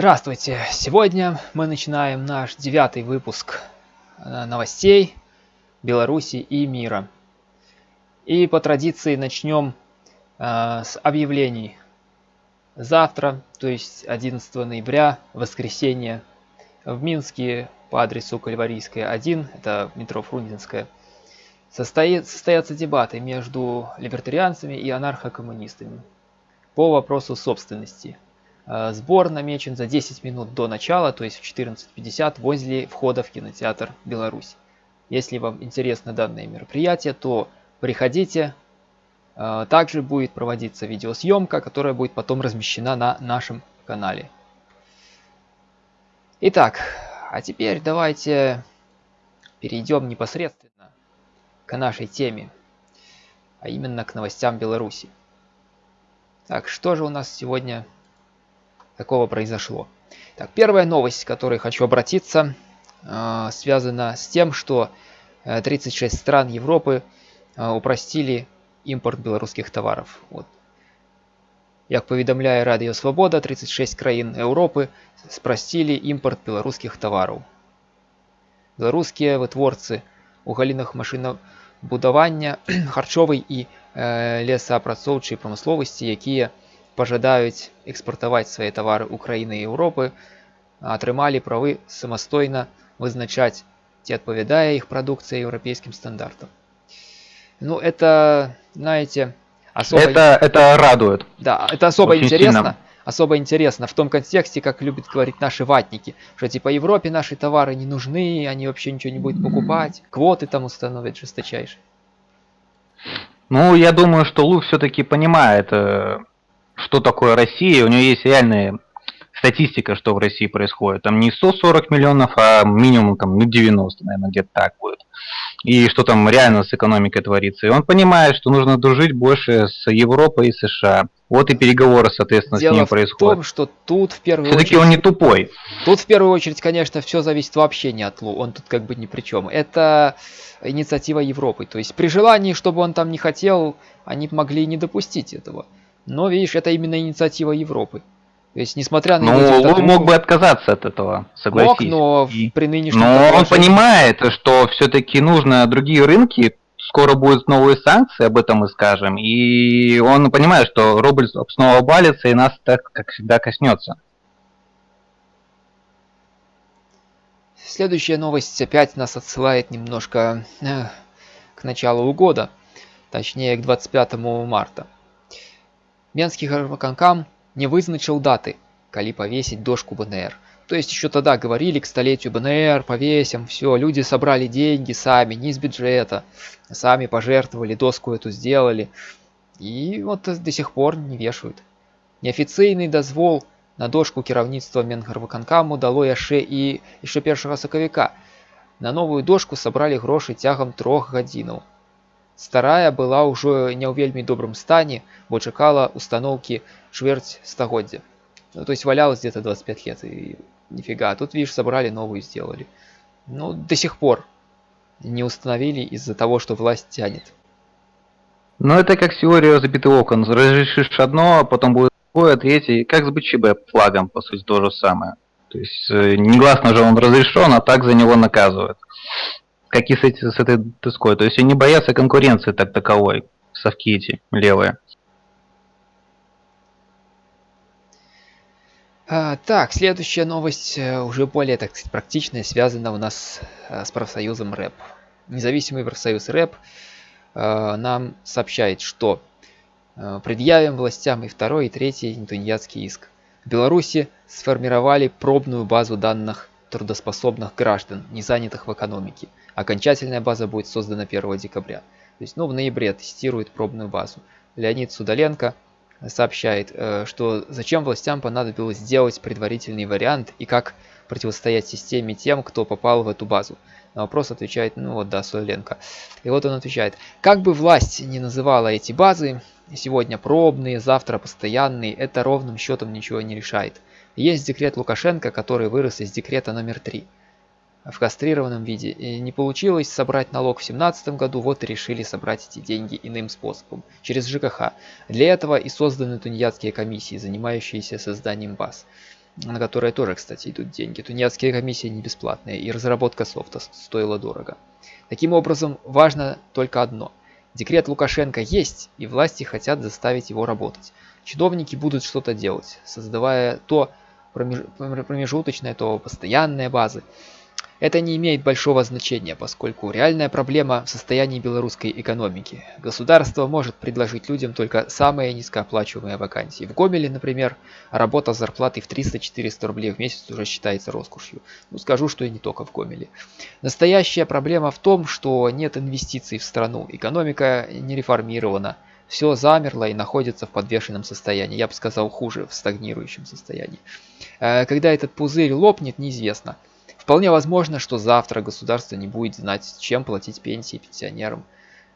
Здравствуйте! Сегодня мы начинаем наш девятый выпуск э, новостей Беларуси и мира. И по традиции начнем э, с объявлений. Завтра, то есть 11 ноября, воскресенье, в Минске по адресу Кальварийская 1, это метро Фрунзенская, состоит, состоятся дебаты между либертарианцами и анархокоммунистами по вопросу собственности – сбор намечен за 10 минут до начала, то есть в 14.50 возле входа в кинотеатр «Беларусь». Если вам интересно данное мероприятие, то приходите. Э, также будет проводиться видеосъемка, которая будет потом размещена на нашем канале. Итак, а теперь давайте перейдем непосредственно к нашей теме, а именно к новостям Беларуси. Так, что же у нас сегодня такого произошло. Так, первая новость, к которой хочу обратиться, э, связана с тем, что 36 э, стран Европы э, упростили импорт белорусских товаров. Вот. Як поведомляет Радио Свобода, 36 краін Европы спростили импорт белорусских товаров. Белорусские вытворцы у галінах машинабудавання, харчовай і э, лесаапрацоўчай прамысловасці, якія пажадаюць экспартаваць свае тавары Украіны і Еўропы, атрымалі правы самастойна вызначаць, ці адпавядае іх прадукцыя еўрапейскім стандартам. Ну, это, знаете, особо... Это, это радует. Да, это особо Очень интересно. Сильно. Особо интересно в том контексте, как любят говорить наши ватники, что типа Европе наши товары не нужны, они вообще ничего не будут покупать, квоты там установят жесточайшие. Ну, я думаю, что Лу все-таки понимает э, что такое Россия, у нее есть реальная статистика, что в России происходит. Там не 140 миллионов, а минимум там, ну, 90, наверное, где-то так будет. И что там реально с экономикой творится. И он понимает, что нужно дружить больше с Европой и США. Вот и переговоры, соответственно, Дело с ним происходят. Дело в том, что тут в первую Все-таки очередь... он не тупой. Тут в первую очередь, конечно, все зависит вообще не от Лу. Он тут как бы ни при чем. Это инициатива Европы. То есть при желании, чтобы он там не хотел, они могли не допустить этого. Но, видишь, это именно инициатива Европы. То есть, несмотря на... Ну, он мог бы отказаться от этого, согласись. Мог, но и... при нынешнем... Но он понимает, что все-таки нужно другие рынки, скоро будут новые санкции, об этом мы скажем, и он понимает, что рубль снова обвалится и нас так, как всегда, коснется. Следующая новость опять нас отсылает немножко э, к началу года, точнее к 25 марта. Менскі гарваканкам не вызначыў даты, калі повесить дошку БНР. То есть еще тогда говорили к столетию БНР, повесим, все, люди собрали деньги сами, не из бюджета, сами пожертвовали, доску эту сделали. И вот до сих пор не вешают. Неофіцыйны дазвол на дошку кіраўніцтва Менгарваканкаму дало яшчэ і яшчэ першага сакавіка. На новую дошку сабралі грошы цягам трох гадзінаў. Старая была ўжо не ў вельмі добрым стане, бо чакала установки чвэрць стагоддзя. Ну, то есть валялась где-то 25 лет и нифига. Тут, видишь, собрали новую, сделали. Ну, до сих пор не установили из-за того, что власть тянет. Ну, это как теория забитых окон. Разрешишь одно, а потом будет другое, третье. Как с БЧБ флагом, по сути, то же самое. То есть, э, негласно же он разрешен, а так за него наказывают как и с, эти, с этой доской. То есть они боятся конкуренции так таковой, совки эти левые. А, так, следующая новость э, уже более, так сказать, практичная, связана у нас э, с профсоюзом РЭП. Независимый профсоюз РЭП э, нам сообщает, что предъявим властям и второй, и третий тунеядский иск. В Беларуси сформировали пробную базу данных трудоспособных граждан, не занятых в экономике. Окончательная база будет создана 1 декабря. То есть, ну, в ноябре тестирует пробную базу. Леонид Судаленко сообщает, э, что зачем властям понадобилось сделать предварительный вариант и как противостоять системе тем, кто попал в эту базу. На вопрос отвечает, ну вот да, Судаленко. И вот он отвечает, как бы власть не называла эти базы, сегодня пробные, завтра постоянные, это ровным счетом ничего не решает. Есть декрет Лукашенко, который вырос из декрета номер 3 в кастрированном виде. И не получилось собрать налог в 2017 году, вот и решили собрать эти деньги иным способом, через ЖКХ. Для этого и созданы тунеядские комиссии, занимающиеся созданием баз. на которые тоже, кстати, идут деньги. Тунеядские комиссии не бесплатные, и разработка софта стоила дорого. Таким образом, важно только одно. Декрет Лукашенко есть, и власти хотят заставить его работать. Чиновники будут что-то делать, создавая то промежуточное, то постоянные базы. Это не имеет большого значения, поскольку реальная проблема в состоянии белорусской экономики. Государство может предложить людям только самые низкооплачиваемые вакансии. В Гомеле, например, работа с зарплатой в 300-400 рублей в месяц уже считается роскошью. Ну, скажу, что и не только в Гомеле. Настоящая проблема в том, что нет инвестиций в страну. Экономика не реформирована. Все замерло и находится в подвешенном состоянии. Я бы сказал, хуже, в стагнирующем состоянии. Э, когда этот пузырь лопнет, неизвестно. Вполне возможно, что завтра государство не будет знать, чем платить пенсии пенсионерам.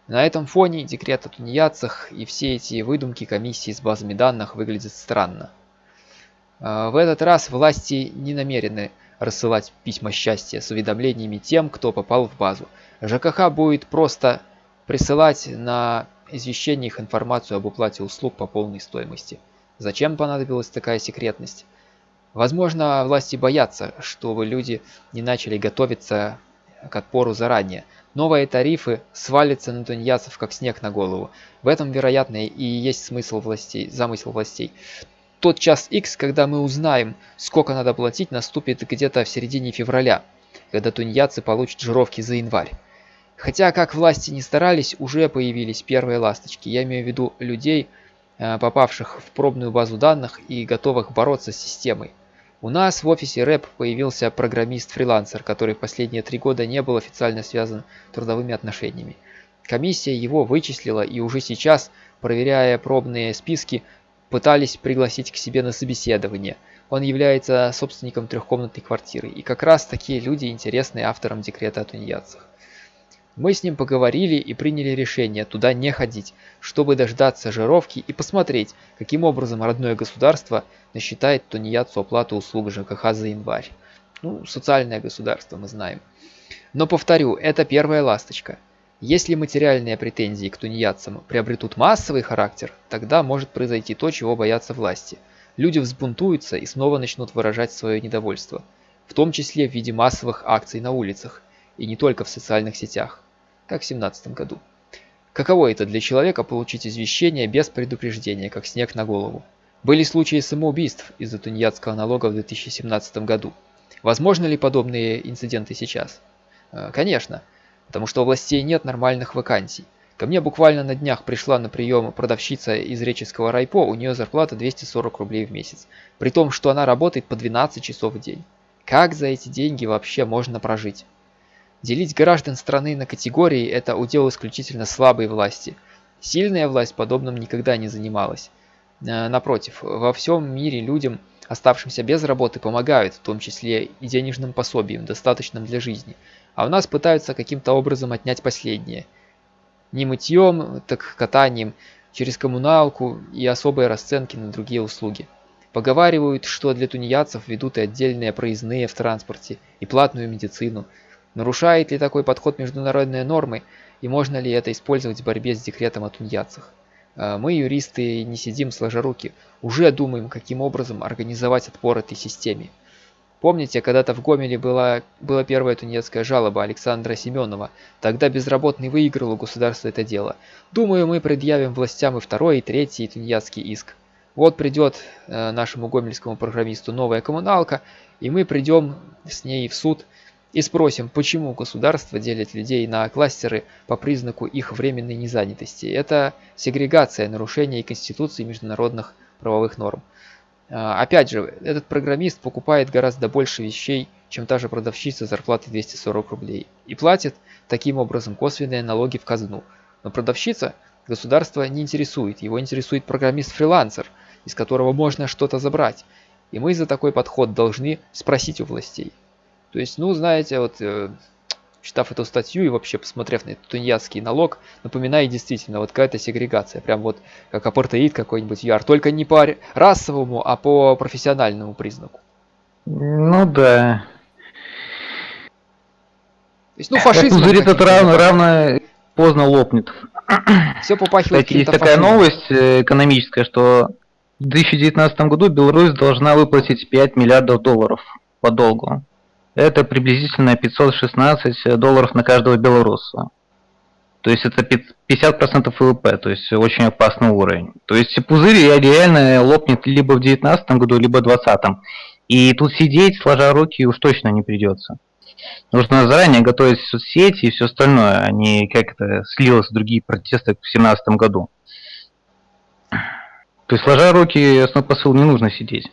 На этом фоне декрет о тунеядцах и все эти выдумки комиссии с базами данных выглядят странно. А, в этот раз власти не намерены рассылать письма счастья с уведомлениями тем, кто попал в базу. ЖКХ будет просто присылать на извещение их информацию об уплате услуг по полной стоимости. Зачем понадобилась такая секретность? Возможно, власти боятся, чтобы люди не начали готовиться к отпору заранее. Новые тарифы свалятся на тунеядцев как снег на голову. В этом, вероятно, и есть смысл властей, замысел властей. Тот час X, когда мы узнаем, сколько надо платить, наступит где-то в середине февраля, когда тунеядцы получат жировки за январь. Хотя, как власти не старались, уже появились первые ласточки. Я имею в виду людей, э, попавших в пробную базу данных и готовых бороться с системой. У нас в офисе рэп появился программист-фрилансер, который последние три года не был официально связан трудовыми отношениями. Комиссия его вычислила и уже сейчас, проверяя пробные списки, пытались пригласить к себе на собеседование. Он является собственником трехкомнатной квартиры, и как раз такие люди интересны авторам декрета о тунеядцах. Мы с ним поговорили и приняли решение туда не ходить, чтобы дождаться жировки и посмотреть, каким образом родное государство насчитает тунеядцу оплату услуг ЖКХ за январь. Ну, социальное государство, мы знаем. Но повторю, это первая ласточка. Если материальные претензии к тунеядцам приобретут массовый характер, тогда может произойти то, чего боятся власти. Люди взбунтуются и снова начнут выражать свое недовольство, в том числе в виде массовых акций на улицах, и не только в социальных сетях как в 17 году. Каково это для человека получить извещение без предупреждения, как снег на голову? Были случаи самоубийств из-за тунеядского налога в 2017 году. Возможно ли подобные инциденты сейчас? Э, конечно, потому что у властей нет нормальных вакансий. Ко мне буквально на днях пришла на прием продавщица из Реческого райпо, у нее зарплата 240 рублей в месяц. При том, что она работает по 12 часов в день. Как за эти деньги вообще можно прожить? Делить граждан страны на категории – это удел исключительно слабой власти. Сильная власть подобным никогда не занималась. Э, напротив, во всем мире людям, оставшимся без работы, помогают, в том числе и денежным пособием, достаточным для жизни. А у нас пытаются каким-то образом отнять последнее. Не мытьем, так катанием, через коммуналку и особые расценки на другие услуги. Поговаривают, что для тунеядцев ведут и отдельные проездные в транспорте, и платную медицину – Нарушает ли такой подход международные нормы и можно ли это использовать в борьбе с декретом о тунеядцах? А, мы, юристы, не сидим сложа руки, уже думаем, каким образом организовать отпор этой системе. Помните, когда-то в Гомеле была, была первая тунецкая жалоба Александра Семенова. Тогда безработный выиграл у государства это дело. Думаю, мы предъявим властям и второй, и третий тунеядский иск. Вот придет э, нашему гомельскому программисту новая коммуналка, и мы придем с ней в суд и спросим, почему государство делит людей на кластеры по признаку их временной незанятости. Это сегрегация, нарушение Конституции международных правовых норм. А, опять же, этот программист покупает гораздо больше вещей, чем та же продавщица зарплаты 240 рублей. И платит таким образом косвенные налоги в казну. Но продавщица государство не интересует, его интересует программист-фрилансер, из которого можно что-то забрать. И мы за такой подход должны спросить у властей. То есть, ну, знаете, вот э, читав эту статью и вообще посмотрев на этот тунеядский налог, напоминает действительно вот какая-то сегрегация, прям вот как апартеид какой-нибудь ЮАР, только не по расовому, а по профессиональному признаку. Ну да. То есть, ну, фашизм. Пузырь это равно, равно поздно лопнет. Все попахивает Кстати, есть такая новость э, экономическая, что в 2019 году Беларусь должна выплатить 5 миллиардов долларов по долгу. Это приблизительно 516 долларов на каждого белоруса. То есть это 50% ВВП, то есть очень опасный уровень. То есть пузырь реально лопнет либо в 2019 году, либо в 2020. И тут сидеть, сложа руки, уж точно не придется. Нужно заранее готовить соцсети и все остальное, а не как это слилось в другие протесты в 2017 году. То есть, сложа руки, основной посыл, не нужно сидеть.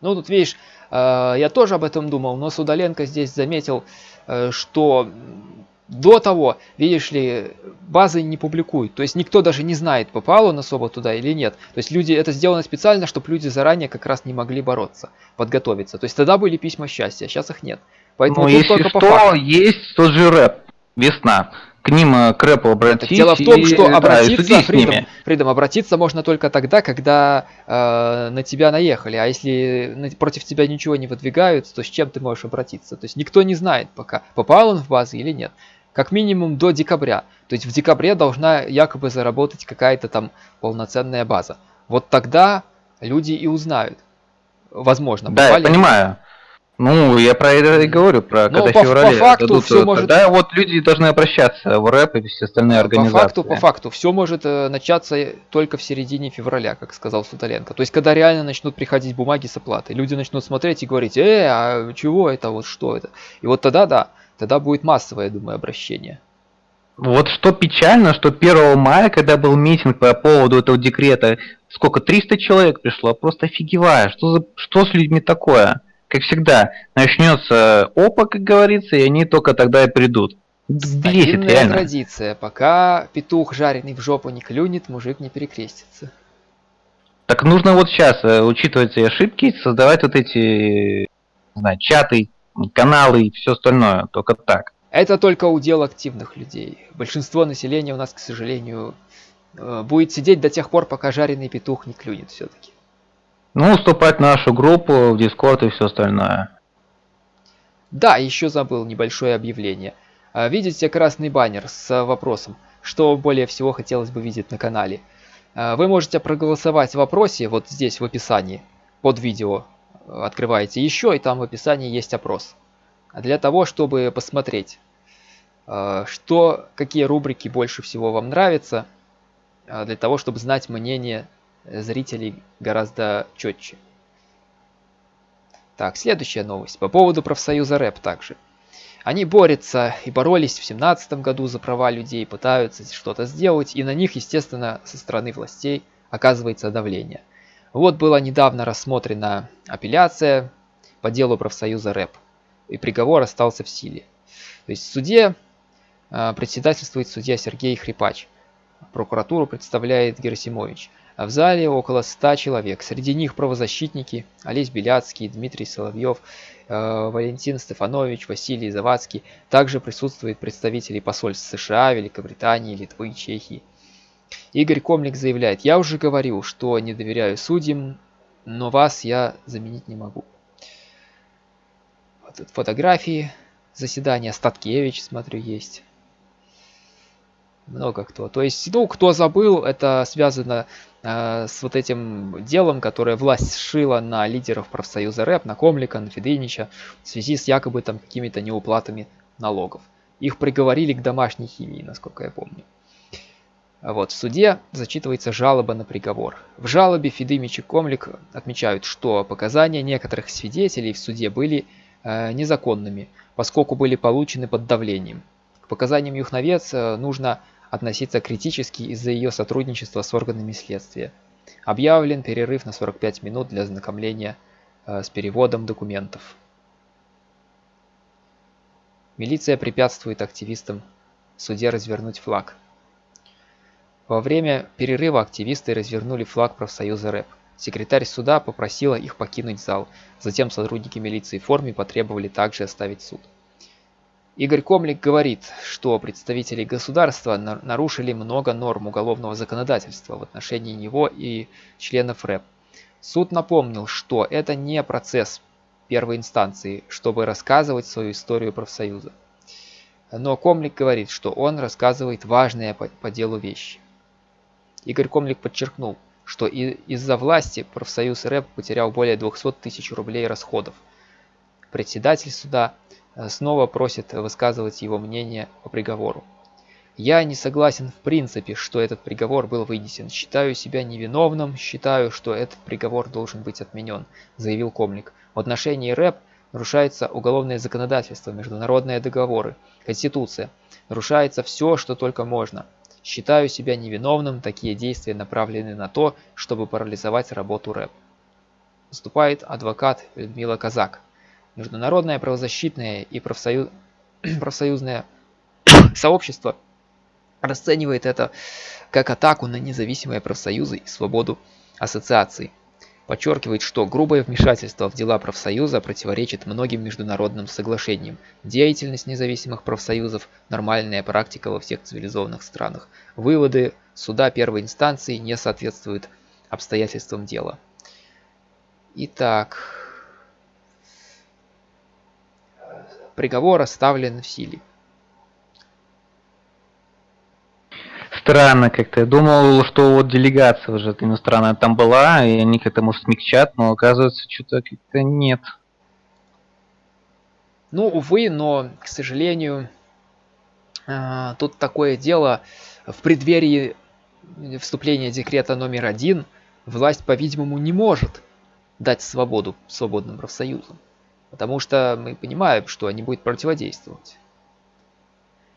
Ну, тут видишь, э, я тоже об этом думал, но Судаленко здесь заметил, э, что до того, видишь ли, базы не публикуют. То есть никто даже не знает, попал он особо туда или нет. То есть люди, это сделано специально, чтобы люди заранее как раз не могли бороться, подготовиться. То есть тогда были письма счастья, а сейчас их нет. Поэтому ну, если только что, по есть тот же рэп, весна к ним, э, к рэпу обратиться. Дело в том, что обратиться, Фридом, Фридом, обратиться можно только тогда, когда э, на тебя наехали. А если против тебя ничего не выдвигают, то с чем ты можешь обратиться? То есть никто не знает пока, попал он в базы или нет. Как минимум до декабря. То есть в декабре должна якобы заработать какая-то там полноценная база. Вот тогда люди и узнают. Возможно. Да, я понимаю. Ну, я про это и говорю, про ну, когда по, феврале по факту дадут, все может... Тогда вот люди должны обращаться в рэп и все остальные организации. По факту, по факту, все может э, начаться только в середине февраля, как сказал Суталенко. То есть, когда реально начнут приходить бумаги с оплатой, люди начнут смотреть и говорить, э, а чего это, вот что это? И вот тогда, да, тогда будет массовое, я думаю, обращение. Вот что печально, что 1 мая, когда был митинг по поводу этого декрета, сколько, 300 человек пришло, просто офигевая, что, за, что с людьми такое? Как всегда, начнется опа, как говорится, и они только тогда и придут. Бесит, реально. традиция. Пока петух жареный в жопу не клюнет, мужик не перекрестится. Так нужно вот сейчас, э, учитывать ошибки, создавать вот эти, не знаю, чаты, каналы и все остальное, только так. Это только удел активных людей. Большинство населения у нас, к сожалению, э, будет сидеть до тех пор, пока жареный петух не клюнет все-таки. Ну, уступать нашу группу в Discord и все остальное. Да, еще забыл небольшое объявление. А, видите красный баннер с вопросом, что более всего хотелось бы видеть на канале. А, вы можете проголосовать в вопросе, вот здесь в описании, под видео открываете еще, и там в описании есть опрос. Для того, чтобы посмотреть, а, что, какие рубрики больше всего вам нравятся, для того, чтобы знать мнение зрителей гораздо четче. Так, следующая новость. По поводу профсоюза рэп также. Они борются и боролись в семнадцатом году за права людей, пытаются что-то сделать, и на них, естественно, со стороны властей оказывается давление. Вот была недавно рассмотрена апелляция по делу профсоюза рэп, и приговор остался в силе. То есть в суде э, председательствует судья Сергей Хрипач, прокуратуру представляет Герасимович. А в зале около ста человек. Среди них правозащитники Олесь Беляцкий, Дмитрий Соловьев, э, Валентин Стефанович, Василий Завадский. Также присутствуют представители посольств США, Великобритании, Литвы, Чехии. Игорь Комлик заявляет, я уже говорил, что не доверяю судьям, но вас я заменить не могу. Вот тут фотографии заседания, Статкевич, смотрю, есть много кто. То есть, ну, кто забыл, это связано э, с вот этим делом, которое власть сшила на лидеров профсоюза РЭП, на Комлика, на Федынича, в связи с якобы там какими-то неуплатами налогов. Их приговорили к домашней химии, насколько я помню. Вот, в суде зачитывается жалоба на приговор. В жалобе Федымич и Комлик отмечают, что показания некоторых свидетелей в суде были э, незаконными, поскольку были получены под давлением. К показаниям Юхновец э, нужно относиться критически из-за ее сотрудничества с органами следствия. Объявлен перерыв на 45 минут для ознакомления э, с переводом документов. Милиция препятствует активистам в суде развернуть флаг. Во время перерыва активисты развернули флаг профсоюза РЭП. Секретарь суда попросила их покинуть зал. Затем сотрудники милиции в форме потребовали также оставить суд. Игорь Комлик говорит, что представители государства нарушили много норм уголовного законодательства в отношении него и членов РЭП. Суд напомнил, что это не процесс первой инстанции, чтобы рассказывать свою историю профсоюза. Но Комлик говорит, что он рассказывает важные по, делу вещи. Игорь Комлик подчеркнул, что из-за власти профсоюз рэп потерял более 200 тысяч рублей расходов. Председатель суда снова просит высказывать его мнение по приговору. Я не согласен в принципе, что этот приговор был вынесен. Считаю себя невиновным, считаю, что этот приговор должен быть отменен, заявил Комлик. В отношении рэп нарушается уголовное законодательство, международные договоры, конституция. Нарушается все, что только можно. Считаю себя невиновным, такие действия направлены на то, чтобы парализовать работу рэп. Выступает адвокат Людмила Казак. Международное правозащитное и профсоюз... профсоюзное сообщество расценивает это как атаку на независимые профсоюзы и свободу ассоциаций подчеркивает, что грубое вмешательство в дела профсоюза противоречит многим международным соглашениям. Деятельность независимых профсоюзов – нормальная практика во всех цивилизованных странах. Выводы суда первой инстанции не соответствуют обстоятельствам дела. Итак, приговор оставлен в силе. странно как-то. Я думал, что вот делегация уже иностранная там была, и они как-то, может, смягчат, но оказывается, что-то как-то нет. Ну, увы, но, к сожалению, а, тут такое дело. В преддверии вступления декрета номер один власть, по-видимому, не может дать свободу свободным профсоюзам. Потому что мы понимаем, что они будут противодействовать.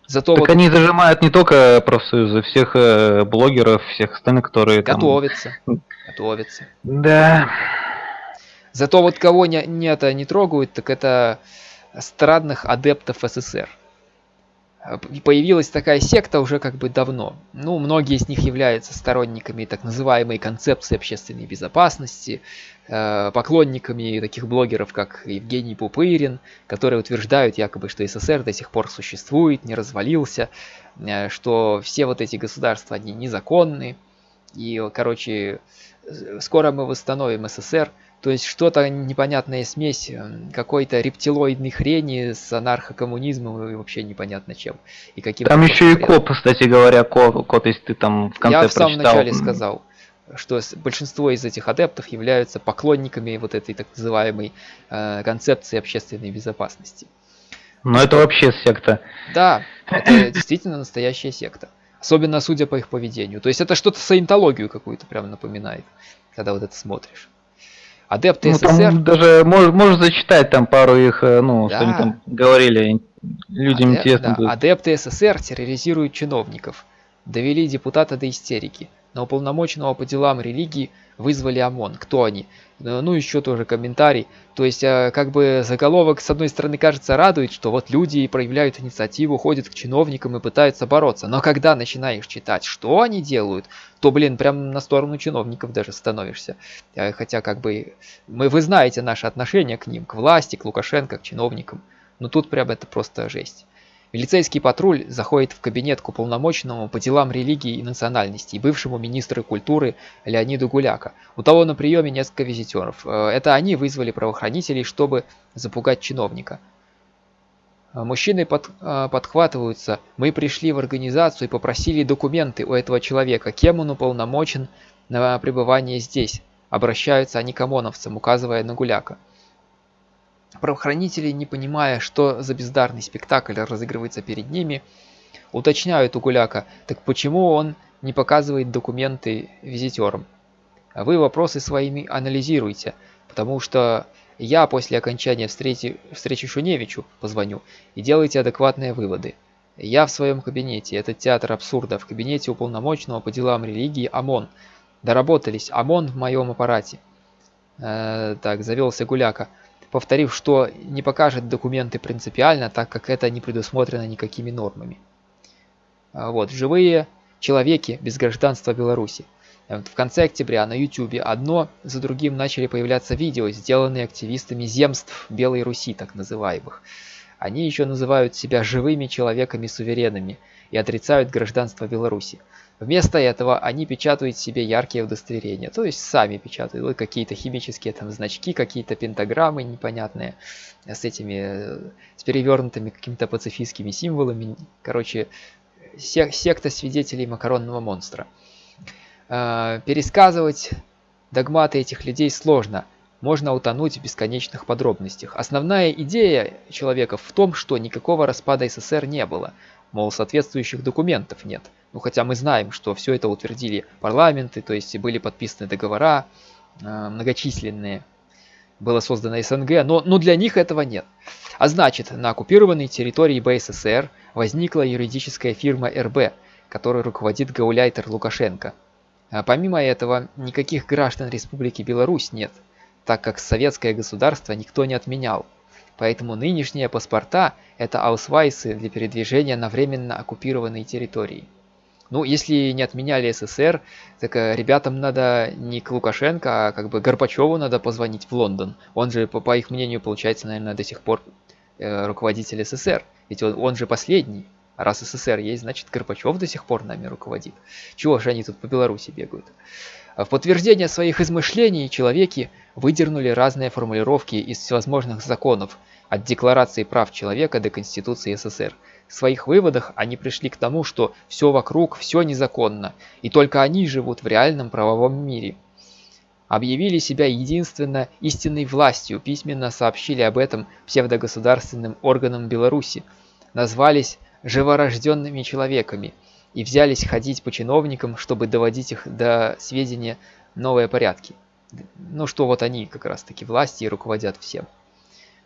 Зато так вот... они зажимают не только профсоюзы, всех э, блогеров, всех остальных, которые готовятся, там... готовятся. Да. Зато вот кого не, не это не трогают, так это странных адептов СССР. Появилась такая секта уже как бы давно. Ну, многие из них являются сторонниками так называемой концепции общественной безопасности, Э, поклонниками таких блогеров, как Евгений Пупырин, которые утверждают якобы, что СССР до сих пор существует, не развалился, э, что все вот эти государства, они незаконны, и, короче, скоро мы восстановим СССР, то есть что-то непонятная смесь э, какой-то рептилоидной хрени с анархокоммунизмом и вообще непонятно чем. И каким там еще и коп, кстати говоря, код, код, если ты там в конце Я в самом прочитал. начале сказал что большинство из этих адептов являются поклонниками вот этой так называемой э, концепции общественной безопасности. Но что, это вообще секта. Да, это действительно настоящая секта. Особенно судя по их поведению. То есть это что-то саентологию какую-то прям напоминает, когда вот это смотришь. Адепты ну, СССР... Там даже можешь, можешь зачитать там пару их, э, ну, да. что они там говорили, людям Адеп, интересно. Да. Адепты СССР терроризируют чиновников, довели депутата до истерики – на уполномоченного по делам религии вызвали ОМОН. Кто они? Э, ну, еще тоже комментарий. То есть, э, как бы заголовок, с одной стороны, кажется, радует, что вот люди проявляют инициативу, ходят к чиновникам и пытаются бороться. Но когда начинаешь читать, что они делают, то, блин, прям на сторону чиновников даже становишься. Э, хотя, как бы, мы, вы знаете наше отношение к ним, к власти, к Лукашенко, к чиновникам. Но тут прям это просто жесть. Милицейский патруль заходит в кабинет к уполномоченному по делам религии и национальности бывшему министру культуры Леониду Гуляка. У того на приеме несколько визитеров. Э, это они вызвали правоохранителей, чтобы запугать чиновника. Э, мужчины под, э, подхватываются. Мы пришли в организацию и попросили документы у этого человека, кем он уполномочен на пребывание здесь. Обращаются они к ОМОНовцам, указывая на Гуляка. Правоохранители, не понимая, что за бездарный спектакль разыгрывается перед ними, уточняют у Гуляка, так почему он не показывает документы визитерам? Вы вопросы своими анализируйте, потому что я после окончания встречи, встречи Шуневичу позвоню и делайте адекватные выводы. Я в своем кабинете, это театр абсурда, в кабинете уполномоченного по делам религии ОМОН. Доработались, ОМОН в моем аппарате. Э, так, завелся Гуляка повторив, что не покажет документы принципиально, так как это не предусмотрено никакими нормами. А вот, живые человеки без гражданства Беларуси. В конце октября на YouTube одно за другим начали появляться видео, сделанные активистами земств Белой Руси, так называемых. Они еще называют себя живыми человеками-суверенами и отрицают гражданство Беларуси. Вместо этого они печатают себе яркие удостоверения, то есть сами печатают какие-то химические там значки, какие-то пентаграммы непонятные с этими, с перевернутыми какими-то пацифистскими символами. Короче, секта свидетелей макаронного монстра. Э, пересказывать догматы этих людей сложно. Можно утонуть в бесконечных подробностях. Основная идея человека в том, что никакого распада СССР не было. Мол, соответствующих документов нет. Ну хотя мы знаем, что все это утвердили парламенты, то есть были подписаны договора э, многочисленные. Было создано СНГ, но, но для них этого нет. А значит, на оккупированной территории БССР возникла юридическая фирма РБ, которой руководит гауляйтер Лукашенко. А помимо этого, никаких граждан Республики Беларусь нет, так как советское государство никто не отменял. Поэтому нынешние паспорта – это аусвайсы для передвижения на временно оккупированной территории. Ну, если не отменяли СССР, так э, ребятам надо не к Лукашенко, а как бы Горбачеву надо позвонить в Лондон. Он же, по, по их мнению, получается, наверное, до сих пор э, руководитель СССР. Ведь он, он же последний. А раз СССР есть, значит Горбачев до сих пор нами руководит. Чего же они тут по Беларуси бегают? А в подтверждение своих измышлений человеки выдернули разные формулировки из всевозможных законов, от Декларации прав человека до Конституции СССР. В своих выводах они пришли к тому, что все вокруг, все незаконно, и только они живут в реальном правовом мире. Объявили себя единственно истинной властью, письменно сообщили об этом псевдогосударственным органам Беларуси, назвались живорожденными человеками и взялись ходить по чиновникам, чтобы доводить их до сведения новые порядки. Ну что вот они как раз таки власти и руководят всем.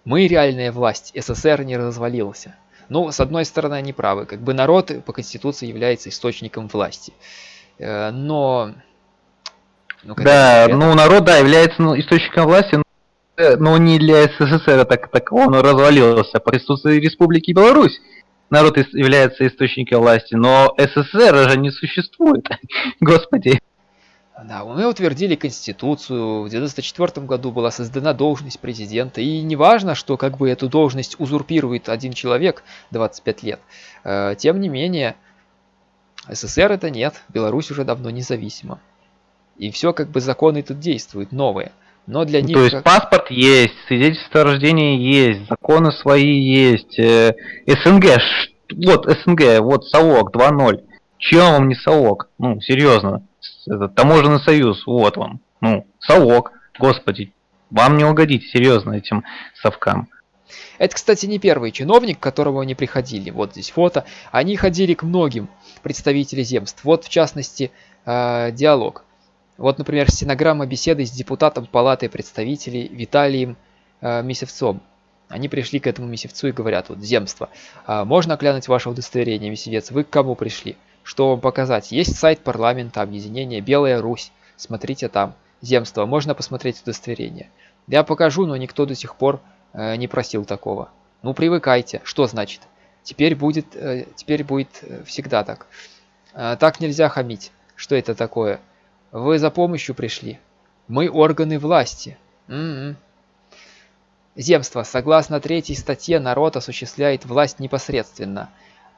Мы реальная власть, СССР не развалился. Ну, с одной стороны, они правы. Как бы народ по Конституции является источником власти. Э, но... Ну, да, ну народ, да, является ну, источником власти, но не для СССР так, такового, он развалился. По Конституции Республики Беларусь народ является источником власти, но СССР же не существует. Господи. Да, мы утвердили Конституцию, в 1994 году была создана должность президента, и не важно, что как бы эту должность узурпирует один человек 25 лет, э, тем не менее, СССР это нет, Беларусь уже давно независима. И все как бы законы тут действуют, новые. Но для них... То есть как... паспорт есть, свидетельство о рождении есть, законы свои есть, э, СНГ, вот СНГ, вот СОВОК 2.0. Чем вам не СОВОК? Ну, серьезно. Это таможенный союз, вот вам. Ну, СОВОК, господи. Вам не угодить, серьезно, этим совкам. Это, кстати, не первый чиновник, к которому они приходили. Вот здесь фото. Они ходили к многим представителям земств. Вот, в частности, э, диалог. Вот, например, стенограмма беседы с депутатом Палаты представителей Виталием э, Месевцом. Они пришли к этому Месевцу и говорят, вот, земство, э, можно глянуть ваше удостоверение, Месевец, вы к кому пришли? Что вам показать? Есть сайт парламента, объединения Белая Русь, смотрите там. Земство, можно посмотреть удостоверение. Я покажу, но никто до сих пор э, не просил такого. Ну, привыкайте. Что значит? Теперь будет, э, теперь будет э, всегда так. Э, так нельзя хамить. Что это такое? Вы за помощью пришли. Мы органы власти. М -м -м. Земство. Согласно третьей статье, народ осуществляет власть непосредственно.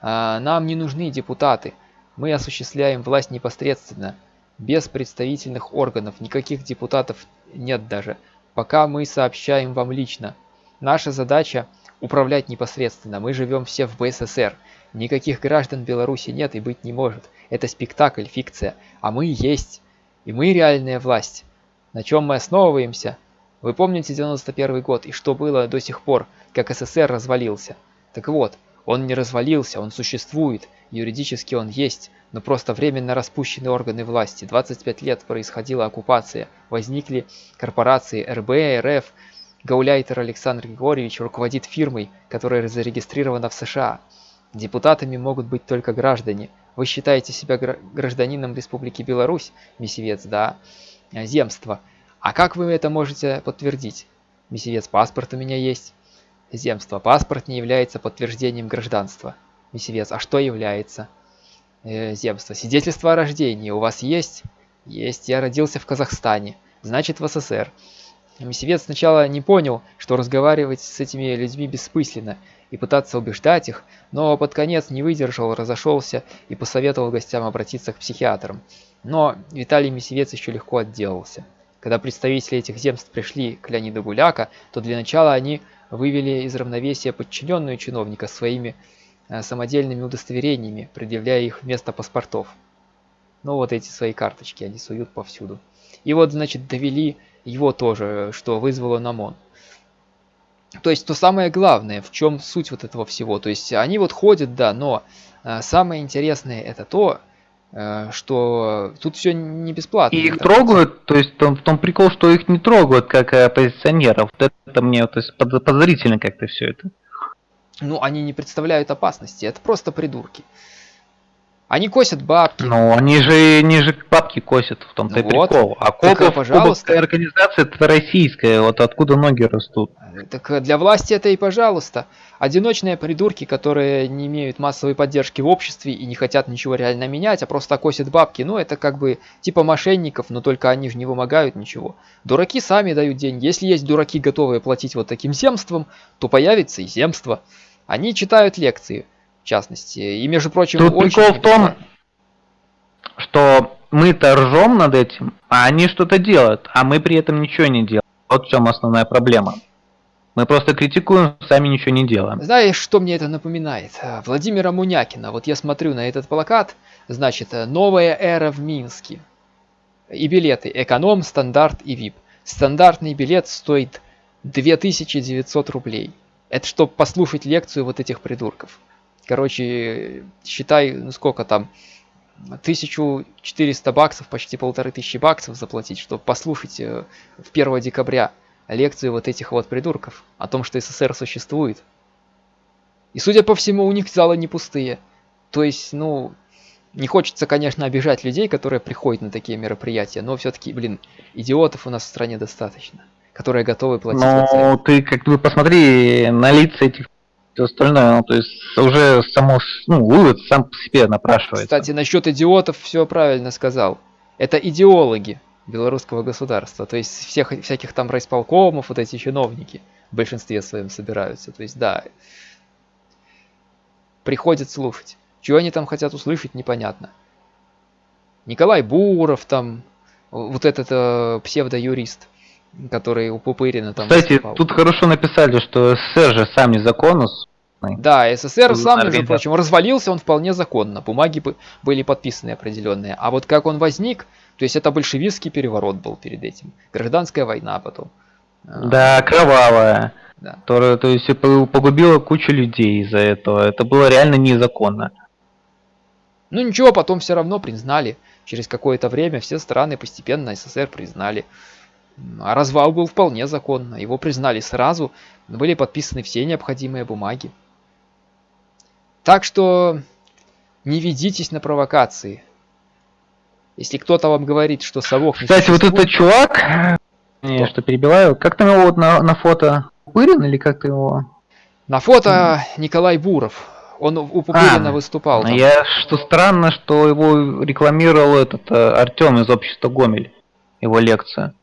А, нам не нужны депутаты. Мы осуществляем власть непосредственно, без представительных органов, никаких депутатов нет даже. Пока мы сообщаем вам лично. Наша задача – управлять непосредственно. Мы живем все в БССР. Никаких граждан Беларуси нет и быть не может. Это спектакль, фикция. А мы есть. И мы реальная власть. На чем мы основываемся? Вы помните 91 год и что было до сих пор, как СССР развалился? Так вот, он не развалился, он существует, юридически он есть, но просто временно распущены органы власти. 25 лет происходила оккупация, возникли корпорации РБ, РФ, Гауляйтер Александр Григорьевич руководит фирмой, которая зарегистрирована в США. Депутатами могут быть только граждане, вы считаете себя гражданином Республики Беларусь, мессивец, да? Земство. А как вы это можете подтвердить? Мессивец, паспорт у меня есть. Земство. Паспорт не является подтверждением гражданства. Мессивец, а что является? Э, земство. Свидетельство о рождении у вас есть? Есть. Я родился в Казахстане. Значит, в СССР. Мессивец сначала не понял, что разговаривать с этими людьми бессмысленно, и пытаться убеждать их, но под конец не выдержал, разошелся и посоветовал гостям обратиться к психиатрам. Но Виталий Месевец еще легко отделался. Когда представители этих земств пришли к Леониду Гуляка, то для начала они вывели из равновесия подчиненную чиновника своими э, самодельными удостоверениями, предъявляя их вместо паспортов. Ну вот эти свои карточки они суют повсюду. И вот, значит, довели его тоже, что вызвало намон. То есть, то самое главное, в чем суть вот этого всего. То есть, они вот ходят, да, но э, самое интересное это то, что тут все не бесплатно. И их трогают, то есть там, в том прикол, что их не трогают как оппозиционеров. Вот это мне то есть, подозрительно как-то все это. Ну, они не представляют опасности, это просто придурки. Они косят бабки. Ну, они же, не же бабки косят, в том-то ну, вот. прикол. А Кобов, пожалуйста. организация это российская, вот откуда ноги растут. Так для власти это и пожалуйста. Одиночные придурки, которые не имеют массовой поддержки в обществе и не хотят ничего реально менять, а просто косят бабки, ну это как бы типа мошенников, но только они же не вымогают ничего. Дураки сами дают деньги. Если есть дураки, готовые платить вот таким земством, то появится и земство. Они читают лекции частности. И, между прочим, Тут очень прикол в том, что мы-то ржем над этим, а они что-то делают, а мы при этом ничего не делаем. Вот в чем основная проблема. Мы просто критикуем, сами ничего не делаем. Знаешь, что мне это напоминает? Владимира Мунякина. Вот я смотрю на этот плакат, значит, новая эра в Минске. И билеты эконом, стандарт и VIP. Стандартный билет стоит 2900 рублей. Это чтобы послушать лекцию вот этих придурков. Короче, считай, ну сколько там, 1400 баксов, почти полторы тысячи баксов заплатить, чтобы послушать э, в 1 декабря лекцию вот этих вот придурков о том, что СССР существует. И судя по всему, у них залы не пустые. То есть, ну, не хочется, конечно, обижать людей, которые приходят на такие мероприятия, но все-таки, блин, идиотов у нас в стране достаточно, которые готовы платить. Ну, ты как бы посмотри на лица этих все остальное, ну, то есть уже само, ну, вывод сам по себе напрашивается. Кстати, насчет идиотов все правильно сказал. Это идеологи белорусского государства, то есть всех всяких там райсполкомов, вот эти чиновники в большинстве своем собираются. То есть, да, приходят слушать. Чего они там хотят услышать, непонятно. Николай Буров там, вот этот э, псевдоюрист, который у Пупырина там Кстати, выступал. тут хорошо написали, что СССР же сам незаконно да, СССР сам, между прочим, развалился он вполне законно. Бумаги были подписаны определенные. А вот как он возник, то есть это большевистский переворот был перед этим. Гражданская война потом. Да, кровавая. Да. Которая, то есть, погубила кучу людей из-за этого. Это было реально незаконно. Ну ничего, потом все равно признали. Через какое-то время все страны постепенно СССР признали. А развал был вполне законно. Его признали сразу, были подписаны все необходимые бумаги. Так что не ведитесь на провокации. Если кто-то вам говорит, что совок не Кстати, вот этот чувак, не, что перебиваю, как там его вот на, на фото? Пырин или как ты его? На фото Николай Буров. Он у Пупырина а, выступал. Там. Я что странно, что его рекламировал этот э, Артем из общества Гомель, его лекция.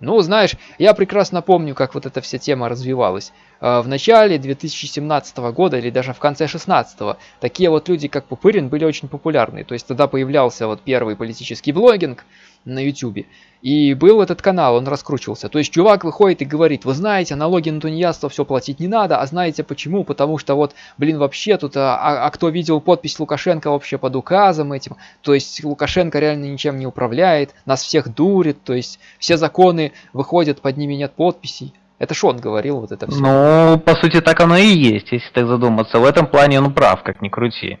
Ну, знаешь, я прекрасно помню, как вот эта вся тема развивалась. А, в начале 2017 года или даже в конце 2016 такие вот люди, как Пупырин, были очень популярны. То есть тогда появлялся вот первый политический блогинг на YouTube. И был этот канал, он раскручивался. То есть чувак выходит и говорит, вы знаете, налоги на тунеядство все платить не надо, а знаете почему? Потому что вот, блин, вообще тут, а, а, а кто видел подпись Лукашенко вообще под указом этим? То есть Лукашенко реально ничем не управляет, нас всех дурит, то есть все законы выходят, под ними нет подписей. Это что он говорил, вот это все. Ну, по сути, так оно и есть, если так задуматься. В этом плане он прав, как ни крути.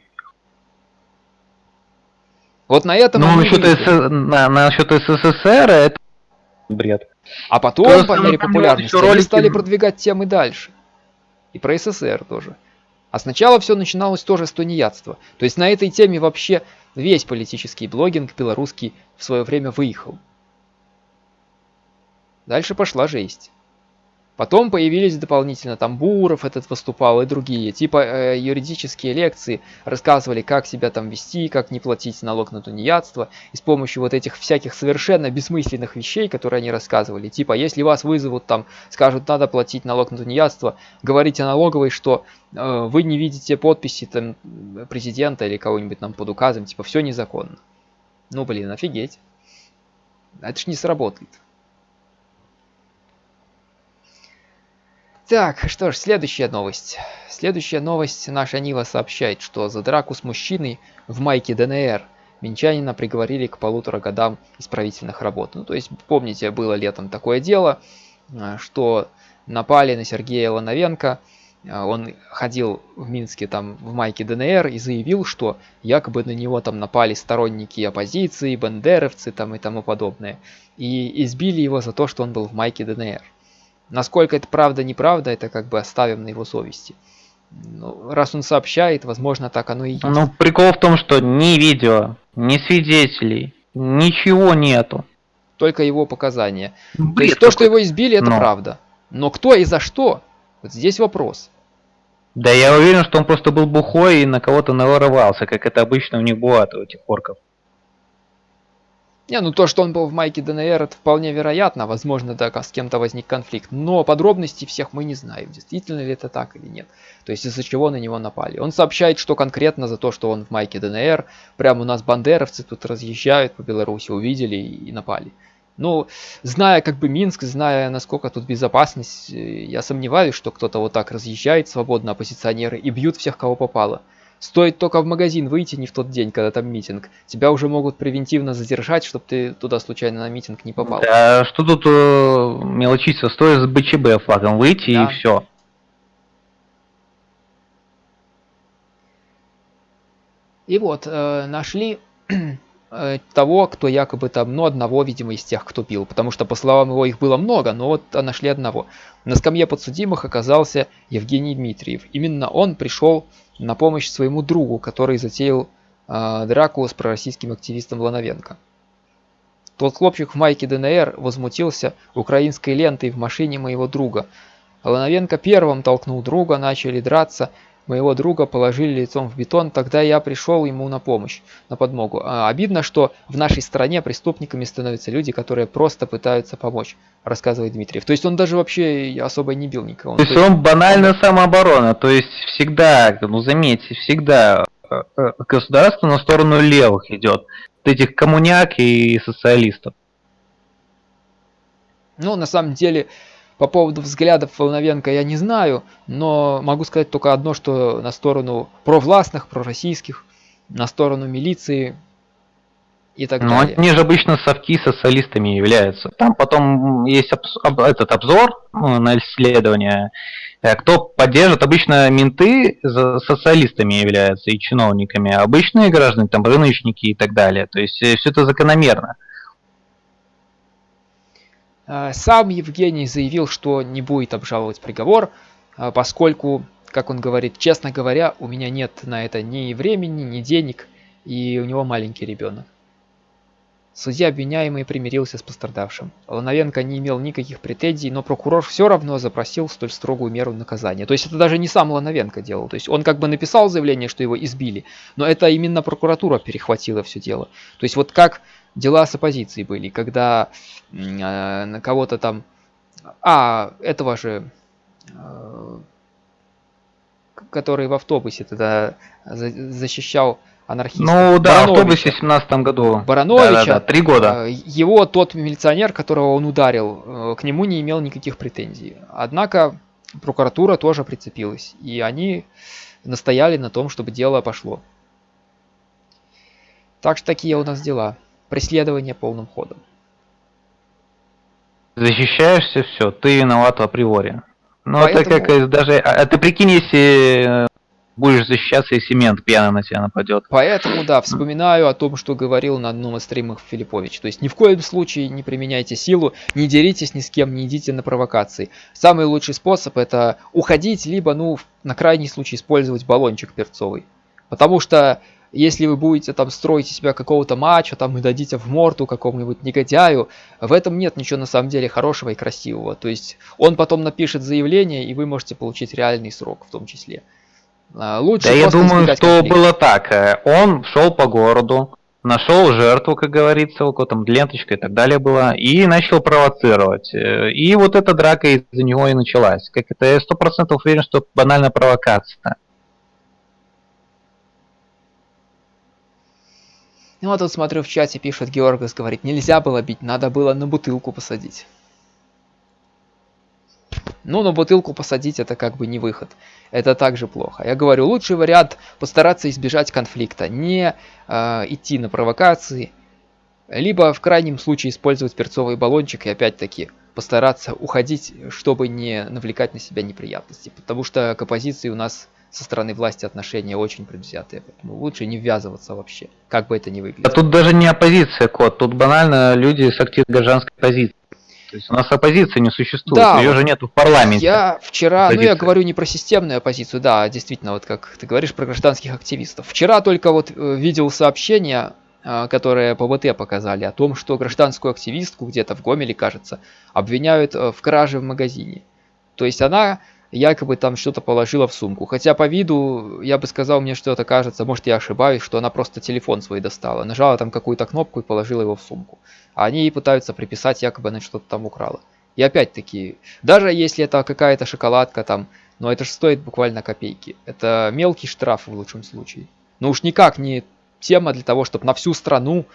Вот на этом... Ну, насчет, СС... на, насчет СССР это бред. А потом, Просто по мере популярности, они стали продвигать темы дальше. И про СССР тоже. А сначала все начиналось тоже с тунеядства. То есть на этой теме вообще весь политический блогинг белорусский в свое время выехал. Дальше пошла жесть. Потом появились дополнительно там Буров этот выступал и другие. Типа э, юридические лекции рассказывали, как себя там вести, как не платить налог на тунеядство. И с помощью вот этих всяких совершенно бессмысленных вещей, которые они рассказывали. Типа, если вас вызовут там, скажут, надо платить налог на тунеядство, говорите налоговой, что э, вы не видите подписи там президента или кого-нибудь нам под указом. Типа, все незаконно. Ну, блин, офигеть. Это ж не сработает. Так, что ж, следующая новость. Следующая новость. Наша Нива сообщает, что за драку с мужчиной в майке ДНР Минчанина приговорили к полутора годам исправительных работ. Ну, то есть, помните, было летом такое дело, э, что напали на Сергея Лановенко, э, он ходил в Минске там в майке ДНР и заявил, что якобы на него там напали сторонники оппозиции, бандеровцы там и тому подобное. И избили его за то, что он был в майке ДНР. Насколько это правда, неправда, это как бы оставим на его совести. Ну, раз он сообщает, возможно, так оно и есть. Ну, прикол в том, что ни видео, ни свидетелей, ничего нету. Только его показания. Бред То есть то, что его избили, это Но. правда. Но кто и за что? Вот здесь вопрос. Да я уверен, что он просто был бухой и на кого-то наворовался, как это обычно у них бывает, у этих орков. Не, ну то, что он был в майке ДНР, это вполне вероятно. Возможно, да, с кем-то возник конфликт. Но подробностей всех мы не знаем, действительно ли это так или нет. То есть из-за чего на него напали. Он сообщает, что конкретно за то, что он в майке ДНР. Прямо у нас бандеровцы тут разъезжают по Беларуси, увидели и напали. Ну, зная как бы Минск, зная насколько тут безопасность, э, я сомневаюсь, что кто-то вот так разъезжает свободно оппозиционеры и бьют всех, кого попало. Стоит только в магазин выйти не в тот день, когда там митинг. Тебя уже могут превентивно задержать, чтобы ты туда случайно на митинг не попал. Да, что тут э, мелочиться? Стоит с БЧБ флагом выйти да. и все. И вот, э, нашли э, того, кто якобы там, ну, одного, видимо, из тех, кто пил. Потому что, по словам его, их было много, но вот нашли одного. На скамье подсудимых оказался Евгений Дмитриев. Именно он пришел на помощь своему другу, который затеял э, драку с пророссийским активистом Лановенко. Тот хлопчик в майке ДНР возмутился украинской лентой в машине моего друга. Лановенко первым толкнул друга, начали драться, моего друга положили лицом в бетон, тогда я пришел ему на помощь, на подмогу. А, обидно, что в нашей стране преступниками становятся люди, которые просто пытаются помочь, рассказывает Дмитриев. То есть он даже вообще особо не бил никого. То есть он банально самооборона, то есть всегда, ну заметьте, всегда э, э, государство на сторону левых идет, этих коммуняк и социалистов. Ну, на самом деле, по поводу взглядов Волновенко я не знаю, но могу сказать только одно, что на сторону провластных, пророссийских, на сторону милиции и так ну, далее. они же обычно совки социалистами являются. Там потом есть об, этот обзор ну, на исследование. Э, кто поддержит, обычно менты социалистами являются и чиновниками, а обычные граждане, там рыночники и так далее. То есть э, все это закономерно. Э, сам Евгений заявил, что не будет обжаловать приговор, э, поскольку, как он говорит, честно говоря, у меня нет на это ни времени, ни денег, и у него маленький ребенок. Судья обвиняемый примирился с пострадавшим. Лановенко не имел никаких претензий, но прокурор все равно запросил столь строгую меру наказания. То есть это даже не сам Лановенко делал. То есть он как бы написал заявление, что его избили, но это именно прокуратура перехватила все дело. То есть вот как дела с оппозицией были, когда э, на кого-то там... А, этого же... Э, который в автобусе тогда защищал анархистов. Ну да, в автобусе в 17 году. Барановича. Да, да, да, три года. Э, его тот милиционер, которого он ударил, э, к нему не имел никаких претензий. Однако прокуратура тоже прицепилась. И они настояли на том, чтобы дело пошло. Так что такие у нас дела. Преследование полным ходом. Защищаешься, все, ты виноват априори. Ну Поэтому... это как даже... А, а ты прикинь, если будешь защищаться, и семент пьяно на тебя нападет. Поэтому, да, вспоминаю о том, что говорил на одном из стримов Филиппович. То есть ни в коем случае не применяйте силу, не деритесь ни с кем, не идите на провокации. Самый лучший способ это уходить, либо, ну, на крайний случай использовать баллончик перцовый. Потому что если вы будете там строить из себя какого-то матча, там и дадите в морду какому-нибудь негодяю, в этом нет ничего на самом деле хорошего и красивого. То есть он потом напишет заявление, и вы можете получить реальный срок в том числе. А, лучше да я думаю, что конфликт. было так. Э, он шел по городу, нашел жертву, как говорится, около там ленточка и так далее была, и начал провоцировать. Э, и вот эта драка из-за него и началась. Как это я сто процентов уверен, что банальная провокация. Ну вот тут смотрю в чате, пишет Георгас, говорит, нельзя было бить, надо было на бутылку посадить. Ну, но бутылку посадить это как бы не выход. Это также плохо. Я говорю, лучший вариант постараться избежать конфликта, не э, идти на провокации, либо в крайнем случае использовать перцовый баллончик и опять-таки постараться уходить, чтобы не навлекать на себя неприятности. Потому что к оппозиции у нас со стороны власти отношения очень предвзятые. Поэтому лучше не ввязываться вообще, как бы это ни выглядело. А тут даже не оппозиция, Кот, тут банально люди с активной гражданской позицией. То есть у нас оппозиции не существует, да, ее же нету в парламенте. Я вчера, Оппозиция. ну я говорю не про системную оппозицию, да, действительно, вот как ты говоришь про гражданских активистов. Вчера только вот э, видел сообщение, э, которое по ВТ показали, о том, что гражданскую активистку где-то в Гомеле, кажется, обвиняют э, в краже в магазине. То есть она якобы там что-то положила в сумку. Хотя по виду, я бы сказал, мне что-то кажется, может я ошибаюсь, что она просто телефон свой достала. Нажала там какую-то кнопку и положила его в сумку. А они ей пытаются приписать, якобы она что-то там украла. И опять-таки, даже если это какая-то шоколадка там, но это же стоит буквально копейки. Это мелкий штраф в лучшем случае. Но уж никак не тема для того, чтобы на всю страну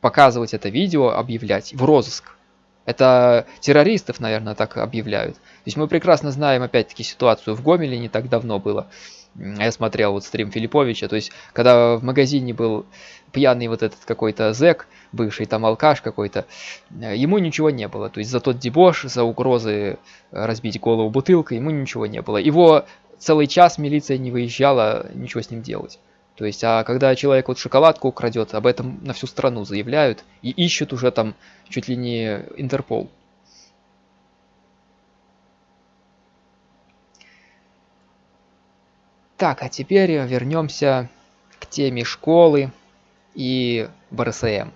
показывать это видео, объявлять в розыск. Это террористов, наверное, так объявляют. То есть мы прекрасно знаем, опять-таки, ситуацию в Гомеле не так давно было. Я смотрел вот стрим Филипповича, то есть, когда в магазине был пьяный вот этот какой-то зэк, бывший там алкаш какой-то, ему ничего не было. То есть, за тот дебош, за угрозы разбить голову бутылкой, ему ничего не было. Его целый час милиция не выезжала ничего с ним делать. То есть, а когда человек вот шоколадку украдет, об этом на всю страну заявляют и ищут уже там чуть ли не Интерпол. Так, а теперь вернемся к теме школы и БРСМ.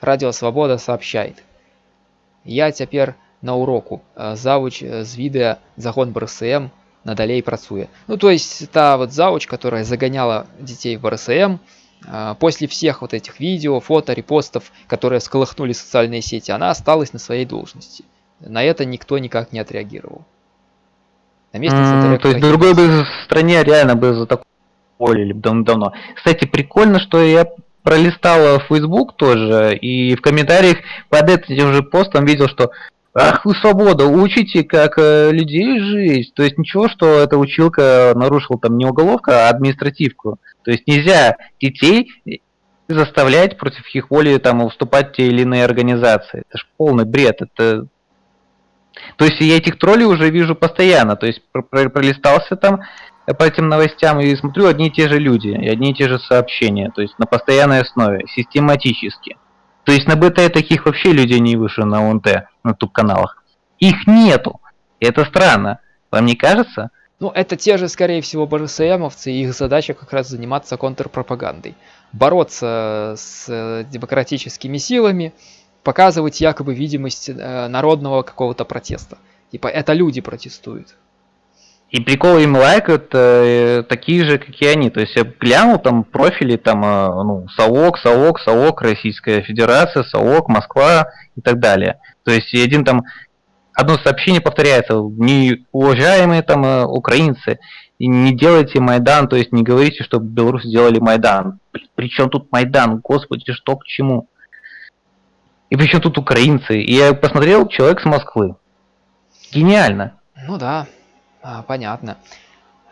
Радио Свобода сообщает. Я теперь на уроку. Завуч з відео загон БРСМ надалей працуе ну то есть та вот зауч которая загоняла детей в РСМ а, после всех вот этих видео фото репостов которые сколыхнули социальные сети она осталась на своей должности. На это никто никак не отреагировал. На месте mm, то есть другой бы в стране реально бы за такое уволили давно. Кстати прикольно что я пролистала Facebook тоже и в комментариях под этим же постом видел что Ах вы свобода, учите, как э, людей жить. То есть ничего, что эта училка нарушила там не уголовка, а административку. То есть нельзя детей заставлять против их воли там уступать те или иные организации. Это ж полный бред. Это... То есть я этих троллей уже вижу постоянно. То есть пролистался там по этим новостям и смотрю одни и те же люди, и одни и те же сообщения. То есть на постоянной основе, систематически. То есть на БТ таких вообще людей не выше на ОНТ, на туп-каналах. Их нету. Это странно. Вам не кажется? Ну, это те же, скорее всего, БРСМовцы, и их задача как раз заниматься контрпропагандой. Бороться с э, демократическими силами, показывать якобы видимость э, народного какого-то протеста. Типа, это люди протестуют. И приколы им лайкают э, такие же, как и они. То есть я глянул там профили, там, э, ну, САОК, САОК, САОК, Российская Федерация, САОК, Москва и так далее. То есть один там, одно сообщение повторяется, не уважаемые там э, украинцы, не делайте Майдан, то есть не говорите, что белорусы сделали Майдан. Причем тут Майдан, господи, что к чему? И причем тут украинцы? И я посмотрел, человек с Москвы. Гениально. Ну да, а, понятно.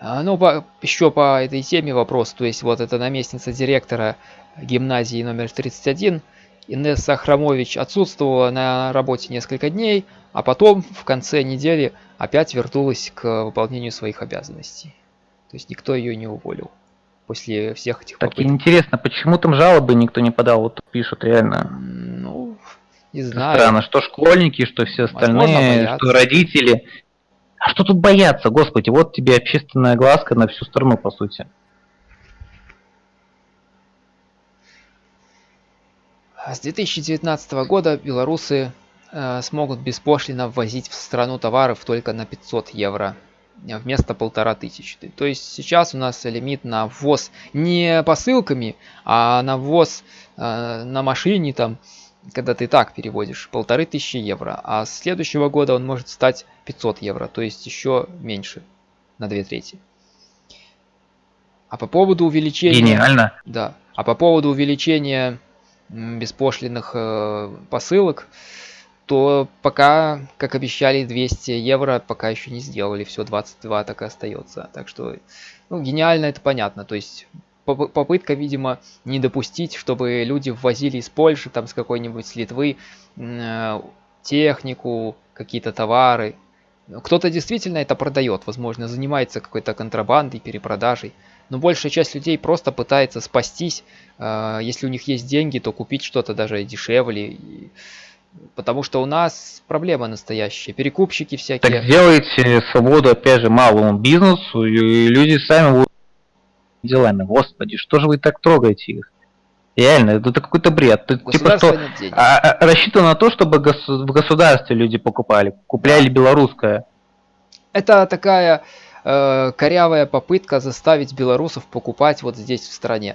А, ну, по, еще по этой теме вопрос. То есть, вот эта наместница директора гимназии номер 31, Инесса Храмович, отсутствовала на работе несколько дней, а потом в конце недели опять вернулась к выполнению своих обязанностей. То есть, никто ее не уволил после всех этих так попыток. интересно, почему там жалобы никто не подал? Вот пишут реально. Ну, не знаю. Странно, что школьники, что все остальные, Возможно, что родители. А что тут бояться, господи, вот тебе общественная глазка на всю страну, по сути. С 2019 года белорусы э, смогут беспошлино ввозить в страну товаров только на 500 евро вместо полтора тысячи. То есть сейчас у нас лимит на ввоз не посылками, а на ввоз э, на машине там когда ты так переводишь, полторы тысячи евро, а с следующего года он может стать 500 евро, то есть еще меньше, на две трети. А по поводу увеличения... Гениально. Да. А по поводу увеличения беспошлиных э, посылок, то пока, как обещали, 200 евро пока еще не сделали, все 22 так и остается. Так что, ну, гениально это понятно, то есть попытка, видимо, не допустить, чтобы люди ввозили из Польши, там, с какой-нибудь, с Литвы, э, технику, какие-то товары. Кто-то действительно это продает, возможно, занимается какой-то контрабандой, перепродажей. Но большая часть людей просто пытается спастись. Э, если у них есть деньги, то купить что-то даже дешевле. Потому что у нас проблема настоящая. Перекупщики всякие. Так сделайте свободу, опять же, малому бизнесу, и люди сами будут делами. Господи, что же вы так трогаете их? Реально, это какой-то бред. Ты, типа что, а, а, рассчитано на то, чтобы гос в государстве люди покупали, купляли белорусское. Это такая э, корявая попытка заставить белорусов покупать вот здесь в стране.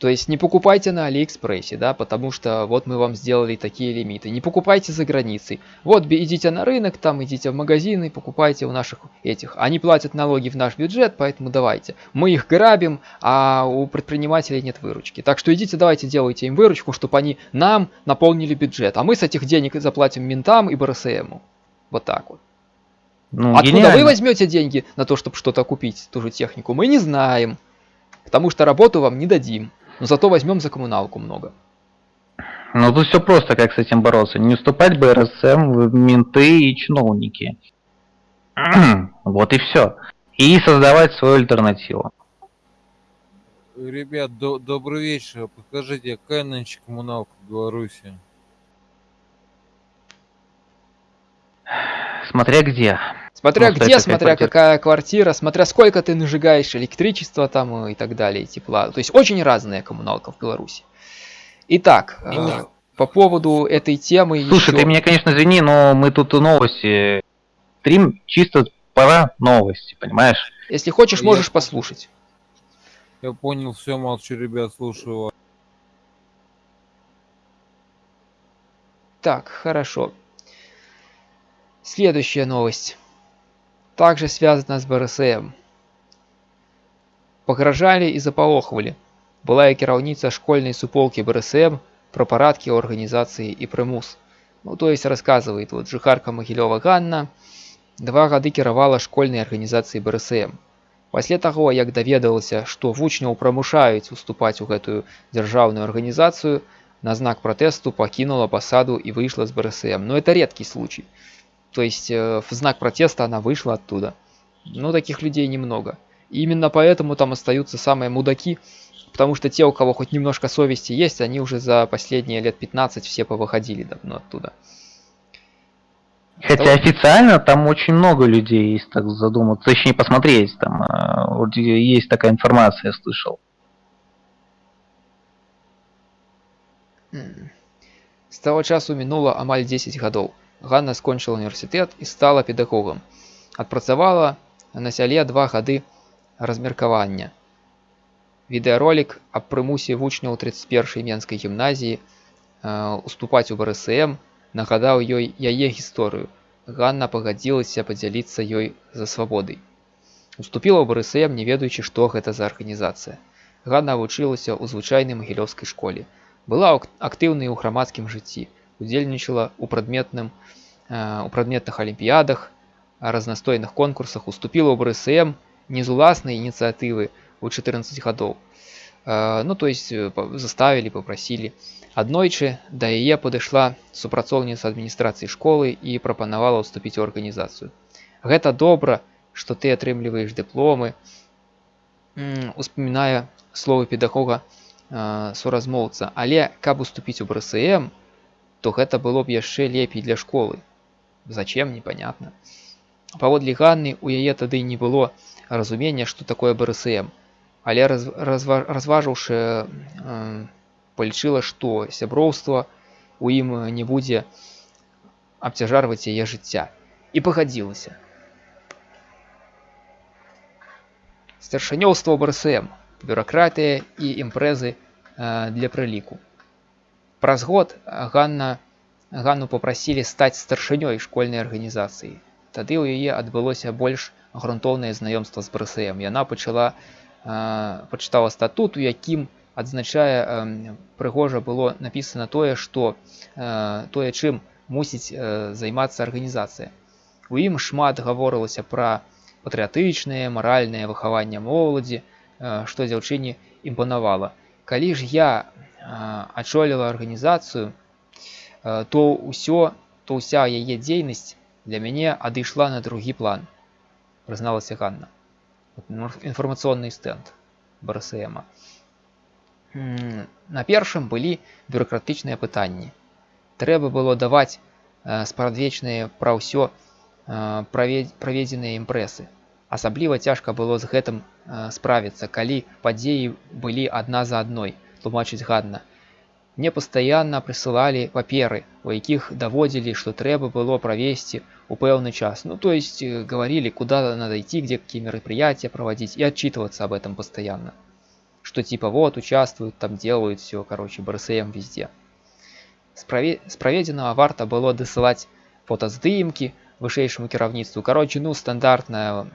То есть не покупайте на Алиэкспрессе, да, потому что вот мы вам сделали такие лимиты. Не покупайте за границей. Вот идите на рынок, там идите в магазины, покупайте у наших этих. Они платят налоги в наш бюджет, поэтому давайте. Мы их грабим, а у предпринимателей нет выручки. Так что идите, давайте делайте им выручку, чтобы они нам наполнили бюджет. А мы с этих денег заплатим ментам и БРСМу. Вот так вот. Ну, Откуда гениально. вы возьмете деньги на то, чтобы что-то купить, ту же технику, мы не знаем. Потому что работу вам не дадим. Но зато возьмем за коммуналку много. Ну тут все просто, как с этим бороться. Не уступать БРСМ в менты и чиновники. вот и все. И создавать свою альтернативу. Ребят, до добрый вечер. Покажите, какая нынче коммуналка в Беларуси? Смотря где. Смотря ну, где, смотря квартира. какая квартира, смотря сколько ты нажигаешь электричества там и так далее, тепла. То есть очень разная коммуналка в Беларуси. Итак, э, по поводу этой темы... Слушай, еще... ты меня, конечно, извини, но мы тут новости... Стрим чисто пора новости, понимаешь? Если хочешь, можешь Я... послушать. Я понял, все, молчу, ребят, слушаю вас. Так, хорошо. Следующая новость также связана с БРСМ. Пагражалі і запалохвалі. Былая кіраўніца школьнай суполкі БРСМ про парадкі организации и прымус. Ну, то есть рассказывает вот жыхарка Магілёва Ганна, два гады кіравала школьнай арганізацыі БРСМ. Пасля таго, як даведалася, што вучняў прамушаюць уступаць у гэтую дзяржаўную арганізацыю, на знак пратэсту пакінула пасаду і выйшла з БРСМ. Но это редкий случай. То есть э, в знак протеста она вышла оттуда. Но таких людей немного. И именно поэтому там остаются самые мудаки, потому что те, у кого хоть немножко совести есть, они уже за последние лет 15 все повыходили давно оттуда. Хотя официально там очень много людей, есть так задуматься, точнее посмотреть, там э, есть такая информация, я слышал. С того часу минуло амаль 10 годов. Ганна скончыла універсітэт і стала педагогам. Адпрацавала на сяле два гады размеркавання. Відэаролік аб прымусе вучняў 31 менскай гімназіі э, уступаць у БРСМ нагадаў ёй яе гісторыю. Ганна пагадзілася падзяліцца ёй за свабодай. Уступіла ў БРСМ, не ведаючы, што гэта за арганізацыя. Ганна вучылася ў звычайнай магілёўскай школе. Была актыўнай у грамадскім жыцці удзельнічала у прадметным э, у прадметных алімпіядах разнастойных конкурсах уступила ў брсм не з уласнай ініцыятывы у 14 гадоў э, ну то есть э, заставілі попросілі аднойчы да яе падышла супрацоўніца адміністрацыі школы і прапанавала ўступіць у арганізацыю гэта добра што ты атрымліваеш дыпломы успаміная словы педагога суразмоўца але каб уступіць у брсм то гэта было б яшчэ лепей для школы. Зачем непонятно. Паводле Ганны у яе тады не было разумення, што такое БРСМ, але раз, разва, разважыўшы э, палічыла, што сяброўства у ім не будзе абцяжарваць яе жыцця і пагадзілася. Старшынёўства БРСМ, бюракратыя і імпрэзы э, для прыліку. Праз год Ганна Ганну попрасілі стаць старшынёй школьнай арганізацыі. Тады ў яе адбылося больш грунтоўнае знаёмства з БРСМ. Яна пачала пачытала статут, у якім адзначае прыгожа было напісана тое, што тое, чым мусіць э, займацца арганізацыя у ім шмат гаворылася пра патрыятычнае маральнае выхаванне моладзі э, што дзяўчыне імпанавала калі ж я э, ачоліла арганізацыю э, то ўсё то ўся яе дзейнасць для мяне адышла на другі план прызналася Ганна інфармацыйны стэнд барсэма на першым былі бюрократычныя пытанні трэба было даваць э, спрадвечныя пра ўсё э, праведзеныя імпрэсы асабліва цяжка было з гэтым э, справіцца калі падзеі былі адна за адной тлумачыць гадна мне пастаянна прысылалі паперы у якіх даводзілі што трэба было правесці у пэўны час ну то есть говорили куда надо идти где какие мероприятия проводить и отчитываться об этом постоянно что типа вот участвуют, там делают все, короче, БРСМ везде. С, прове... с проведенного варта было досылать фотоздымки высшейшему кіравніцтву. Короче, ну, стандартное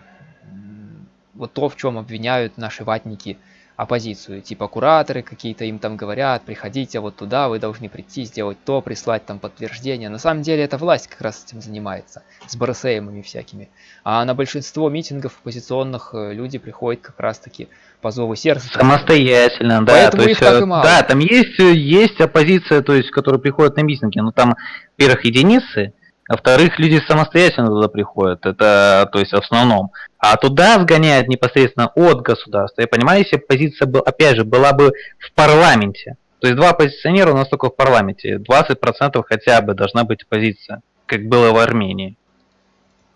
вот то, в чем обвиняют наши ватники – оппозицию, типа кураторы какие-то им там говорят, приходите вот туда, вы должны прийти, сделать то, прислать там подтверждение. На самом деле это власть как раз этим занимается, с БРСМами всякими. А на большинство митингов оппозиционных э, люди приходят как раз таки по зову сердца. Самостоятельно, да. Поэтому то их есть, так и э, мало. Да, там есть, э, есть оппозиция, то есть, которая приходит на митинги, но там, во-первых, единицы, а во-вторых, люди самостоятельно туда приходят, это, то есть, в основном. А туда сгоняют непосредственно от государства. Я понимаю, если позиция, был, опять же, была бы в парламенте, то есть два оппозиционера у нас только в парламенте, 20% хотя бы должна быть оппозиция, как было в Армении.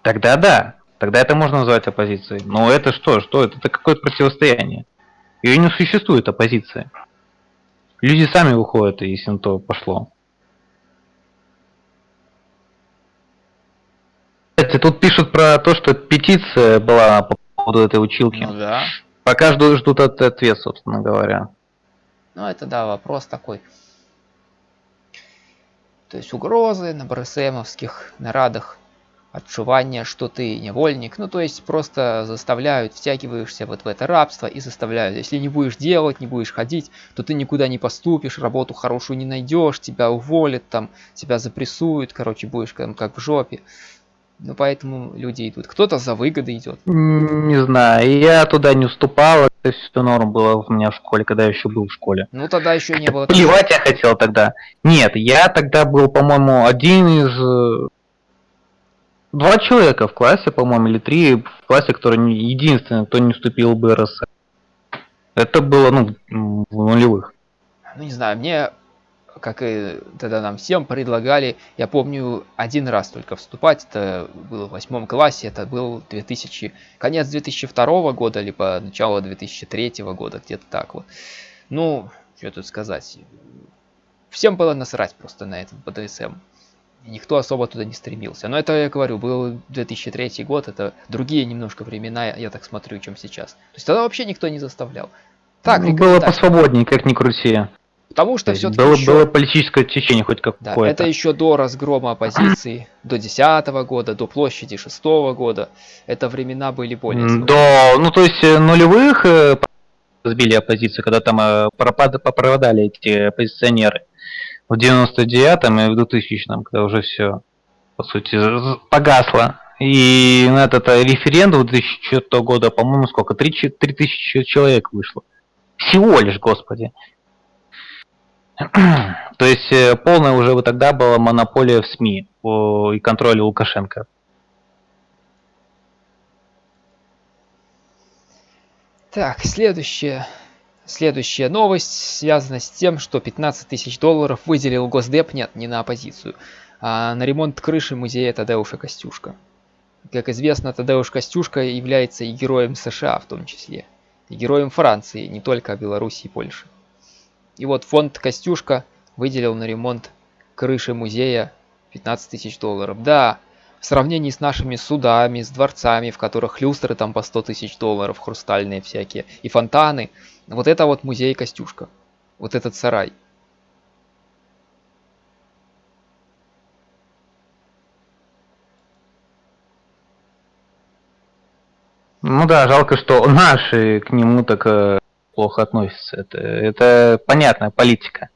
Тогда да, тогда это можно назвать оппозицией. Но это что, что это? Это какое-то противостояние. Ее не существует оппозиции. Люди сами выходят, если на то пошло. Кстати, тут пишут про то, что петиция была по поводу этой училки. Ну да. Пока ждут, ждут ответ, собственно говоря. Ну это да, вопрос такой. То есть угрозы на БРСМовских нарадах, отшивание, что ты невольник. Ну то есть просто заставляют, втягиваешься вот в это рабство и заставляют. Если не будешь делать, не будешь ходить, то ты никуда не поступишь, работу хорошую не найдешь, тебя уволят, там, тебя запрессуют, короче, будешь там как в жопе. Ну, поэтому люди идут. Кто-то за выгоды идет. Не знаю, я туда не уступал. Это все норм было у меня в школе, когда я еще был в школе. Ну, тогда еще не было... Плевать я хотел тогда. Нет, я тогда был, по-моему, один из... Э, два человека в классе, по-моему, или три в классе, который единственный, кто не вступил в БРС. Это было, ну, в нулевых. Ну, не знаю, мне как и тогда нам всем предлагали, я помню, один раз только вступать, это было в восьмом классе, это был 2000, конец 2002 года, либо начало 2003 года, где-то так вот. Ну, что тут сказать, всем было насрать просто на этот БДСМ. Никто особо туда не стремился. Но это, я говорю, был 2003 год, это другие немножко времена, я так смотрю, чем сейчас. То есть тогда вообще никто не заставлял. Так, ну, было посвободнее, как ни крути. Потому что все-таки было, еще... было политическое течение хоть какое-то. Да, это еще до разгрома оппозиции, до 10 года, до площади 6 года. Это времена были более... До, ну то есть э, нулевых э, сбили оппозицию, когда там э, пропад, попроводали эти оппозиционеры. В 99-м и в 2000-м, когда уже все, по сути, погасло. И на этот референдум 2004 года, по-моему, сколько? 3, 3 тысячи человек вышло. Всего лишь, господи. То есть э, полная уже вот тогда была монополия в СМИ и контроле Лукашенко. Так, следующая, следующая новость связана с тем, что 15 тысяч долларов выделил Госдеп, нет, не на оппозицию, а на ремонт крыши музея Тадеуша Костюшка. Как известно, Тадеуш Костюшка является и героем США в том числе, и героем Франции, не только Беларуси и Польши. И вот фонд Костюшка выделил на ремонт крыши музея 15 тысяч долларов. Да, в сравнении с нашими судами, с дворцами, в которых люстры там по 100 тысяч долларов, хрустальные всякие, и фонтаны, вот это вот музей Костюшка. Вот этот сарай. Ну да, жалко, что наши к нему так э, плохо относятся. Это, это понятная политика.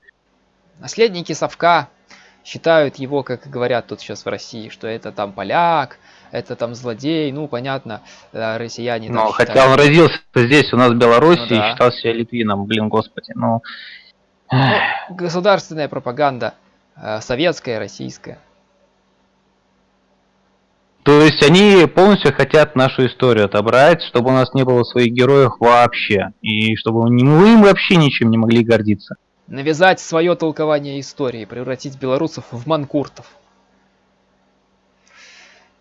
Наследники совка считают его, как говорят тут сейчас в России, что это там поляк, это там злодей, ну, понятно, э, россияне Но хотя считают. он родился здесь, у нас в Беларуси, ну, да. и считал себя литвином, блин, господи, ну... ну государственная пропаганда, э, советская, российская. То есть они полностью хотят нашу историю отобрать, чтобы у нас не было своих героев вообще, и чтобы мы им вообще ничем не могли гордиться. Навязать свое толкование истории, превратить белорусов в манкуртов.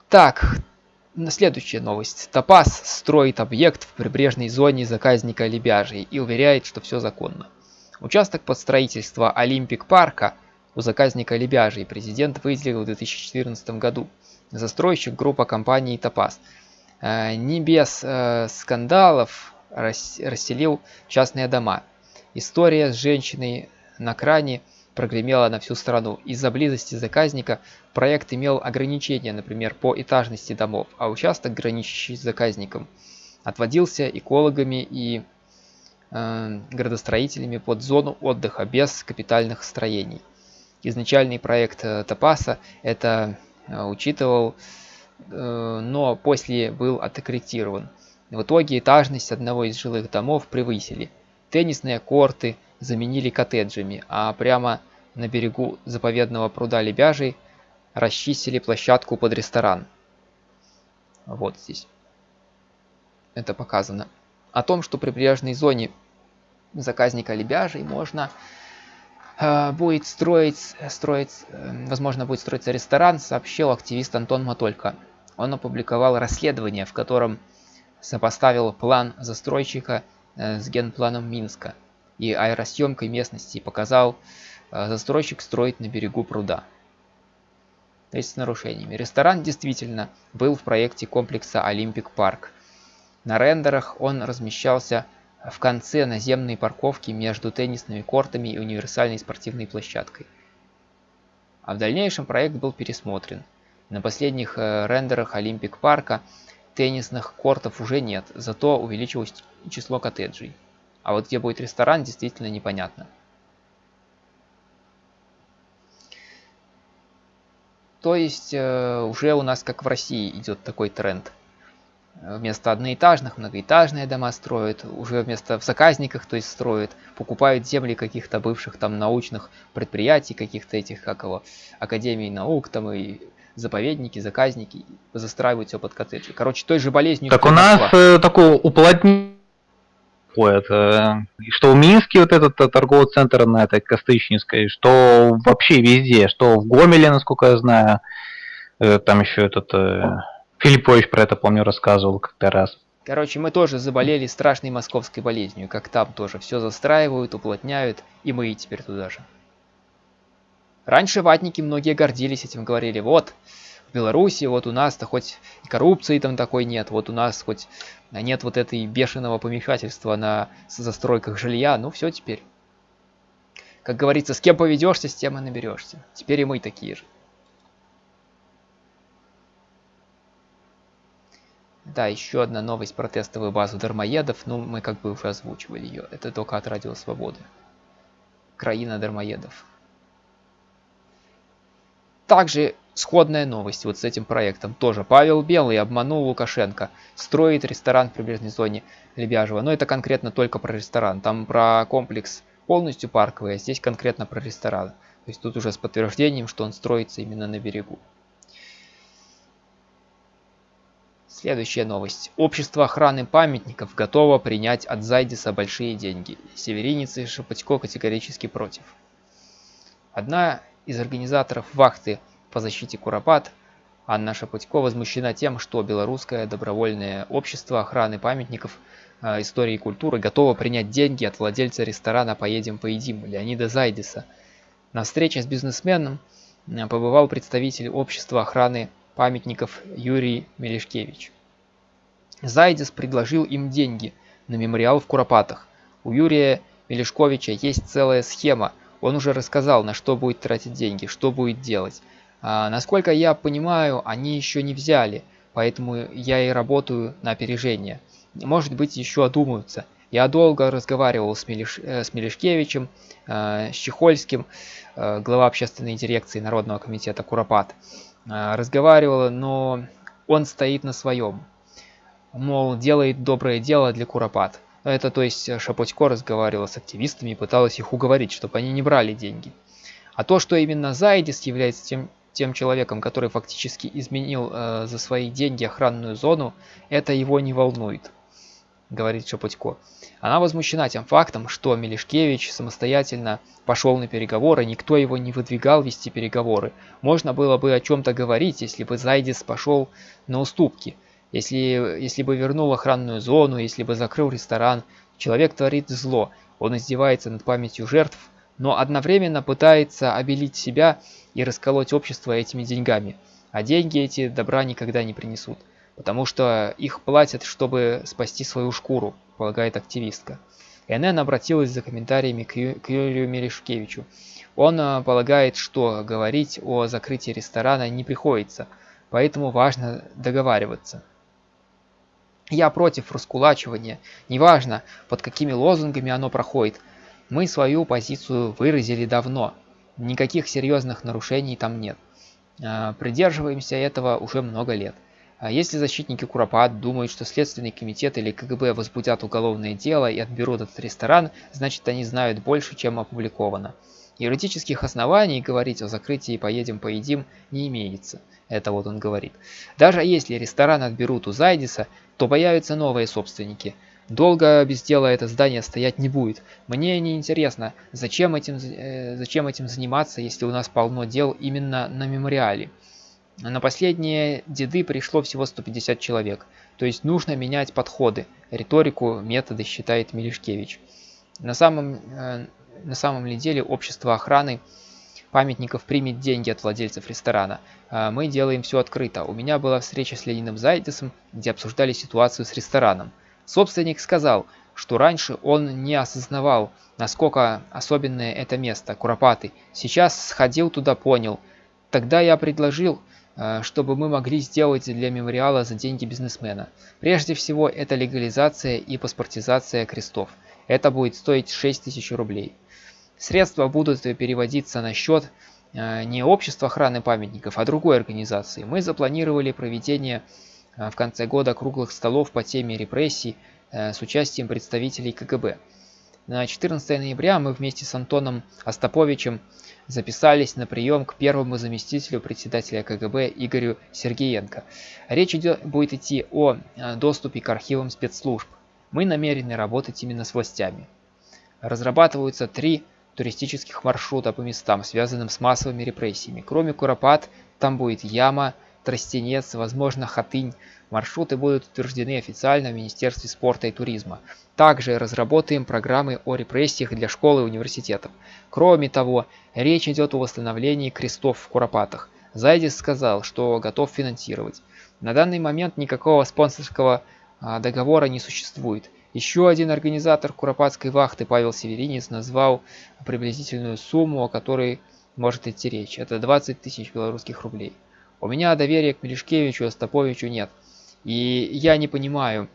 Так, следующая новость. Топас строит объект в прибрежной зоне заказника Лебяжий и уверяет, что все законно. Участок под строительство Олимпик парка у заказника Лебяжий президент выделил в 2014 году. Застройщик группа компании Топас. Э, не без э, скандалов расселил частные дома. История с женщиной на кране прогремела на всю страну. Из-за близости заказника проект имел ограничения, например, по этажности домов, а участок, граничащий с заказником, отводился экологами и э, градостроителями под зону отдыха без капитальных строений. Изначальный проект э, Топаса это учитывал, э, но после был откорректирован. В итоге этажность одного из жилых домов превысили – Теннисные корты заменили коттеджами, а прямо на берегу заповедного пруда Лебяжий расчистили площадку под ресторан. Вот здесь. Это показано. О том, что при прибрежной зоне заказника Лебяжий можно э, будет строить, строить, э, возможно, будет строиться ресторан, сообщил активист Антон Матолько. Он опубликовал расследование, в котором сопоставил план застройщика Э, с генпланом Минска и аэросъемкой местности показал э, застройщик строить на берегу пруда. То есть с нарушениями. Ресторан действительно был в проекте комплекса Олимпик Парк. На рендерах он размещался в конце наземной парковки между теннисными кортами и универсальной спортивной площадкой. А в дальнейшем проект был пересмотрен. На последних э, рендерах Олимпик Парка теннисных кортов уже нет, зато увеличилось число коттеджей. А вот где будет ресторан, действительно непонятно. То есть э, уже у нас, как в России, идет такой тренд. Вместо одноэтажных многоэтажные дома строят, уже вместо в заказниках, то есть строят, покупают земли каких-то бывших там научных предприятий, каких-то этих, как его, академий наук там и заповедники, заказники, застраивают все под коттеджи. Короче, той же болезнью... Так у нас э, такое уплотнение это, что в Минске вот этот э, торговый центр на этой Костычницкой, что вообще везде, что в Гомеле, насколько я знаю, э, там еще этот э, Филиппович про это, помню, рассказывал как-то раз. Короче, мы тоже заболели страшной московской болезнью, как там тоже все застраивают, уплотняют, и мы и теперь туда же. Раньше ватники многие гордились этим, говорили, вот, в Беларуси, вот у нас-то хоть и коррупции там такой нет, вот у нас хоть нет вот этой бешеного помешательства на застройках жилья, ну все теперь. Как говорится, с кем поведешься, с тем и наберешься. Теперь и мы такие же. Да, еще одна новость про тестовую базу дармоедов. Ну, мы как бы уже озвучивали ее. Это только от Радио Свободы. Краина дармоедов. Также сходная новость вот с этим проектом. Тоже Павел Белый обманул Лукашенко. Строит ресторан в прибрежной зоне Лебяжьего. Но это конкретно только про ресторан. Там про комплекс полностью парковый, а здесь конкретно про ресторан. То есть тут уже с подтверждением, что он строится именно на берегу. Следующая новость. Общество охраны памятников готово принять от Зайдиса большие деньги. Северинец и Шапотько категорически против. Одна из организаторов вахты по защите Куропат, Анна Шапутько возмущена тем, что Белорусское добровольное общество охраны памятников э, истории и культуры готово принять деньги от владельца ресторана «Поедем, поедим» Леонида Зайдиса. На встрече с бизнесменом э, побывал представитель общества охраны памятников Юрий Мелешкевич. Зайдис предложил им деньги на мемориал в Куропатах. У Юрия Мелешковича есть целая схема – он уже рассказал, на что будет тратить деньги, что будет делать. А, насколько я понимаю, они еще не взяли, поэтому я и работаю на опережение. Может быть, еще одумаются. Я долго разговаривал с, Мелиш, э, с Мелишкевичем, э, с Чехольским, э, глава общественной дирекции Народного комитета Куропат. Э, разговаривал, но он стоит на своем. Мол, делает доброе дело для Куропат. Это то есть Шапотько разговаривала с активистами и пыталась их уговорить, чтобы они не брали деньги. А то, что именно Зайдис является тем, тем человеком, который фактически изменил э, за свои деньги охранную зону, это его не волнует, говорит Шапотько. Она возмущена тем фактом, что Мелешкевич самостоятельно пошел на переговоры, никто его не выдвигал вести переговоры. Можно было бы о чем-то говорить, если бы Зайдис пошел на уступки. Если, если бы вернул охранную зону, если бы закрыл ресторан, человек творит зло, он издевается над памятью жертв, но одновременно пытается обелить себя и расколоть общество этими деньгами. А деньги эти добра никогда не принесут, потому что их платят, чтобы спасти свою шкуру, полагает активистка. НН обратилась за комментариями к, Юрию Мерешкевичу. Он а, полагает, что говорить о закрытии ресторана не приходится, поэтому важно договариваться. Я против раскулачивания, неважно, под какими лозунгами оно проходит. Мы свою позицию выразили давно, никаких серьезных нарушений там нет. А, придерживаемся этого уже много лет. А если защитники Куропат думают, что Следственный комитет или КГБ возбудят уголовное дело и отберут этот ресторан, значит они знают больше, чем опубликовано. Юридических оснований говорить о закрытии «поедем, поедим» не имеется. Это вот он говорит. Даже если ресторан отберут у Зайдиса, то появятся новые собственники. Долго без дела это здание стоять не будет. Мне не интересно, зачем этим, э, зачем этим заниматься, если у нас полно дел именно на мемориале. На последние деды пришло всего 150 человек. То есть нужно менять подходы, риторику, методы, считает Мелешкевич. На самом, э, на самом ли деле общество охраны памятников примет деньги от владельцев ресторана. А мы делаем все открыто. У меня была встреча с Лениным Зайдесом, где обсуждали ситуацию с рестораном. Собственник сказал, что раньше он не осознавал, насколько особенное это место, Куропаты. Сейчас сходил туда, понял. Тогда я предложил, э, чтобы мы могли сделать для мемориала за деньги бизнесмена. Прежде всего, это легализация и паспортизация крестов. Это будет стоить 6 тысяч рублей. Средства будут переводиться на счет э, не общества охраны памятников, а другой организации. Мы запланировали проведение э, в конце года круглых столов по теме репрессий э, с участием представителей КГБ. На 14 ноября мы вместе с Антоном Остаповичем записались на прием к первому заместителю председателя КГБ Игорю Сергеенко. Речь идет, будет идти о доступе к архивам спецслужб. Мы намерены работать именно с властями. Разрабатываются три туристических маршрутов по местам, связанным с массовыми репрессиями. Кроме Куропат, там будет Яма, Тростенец, возможно, Хатынь. Маршруты будут утверждены официально в Министерстве спорта и туризма. Также разработаем программы о репрессиях для школ и университетов. Кроме того, речь идет о восстановлении крестов в Куропатах. Зайдис сказал, что готов финансировать. На данный момент никакого спонсорского а, договора не существует. Еще один организатор Куропатской вахты, Павел Северинец, назвал приблизительную сумму, о которой может идти речь. Это 20 тысяч белорусских рублей. У меня доверия к Мелешкевичу и Остаповичу нет. И я не понимаю,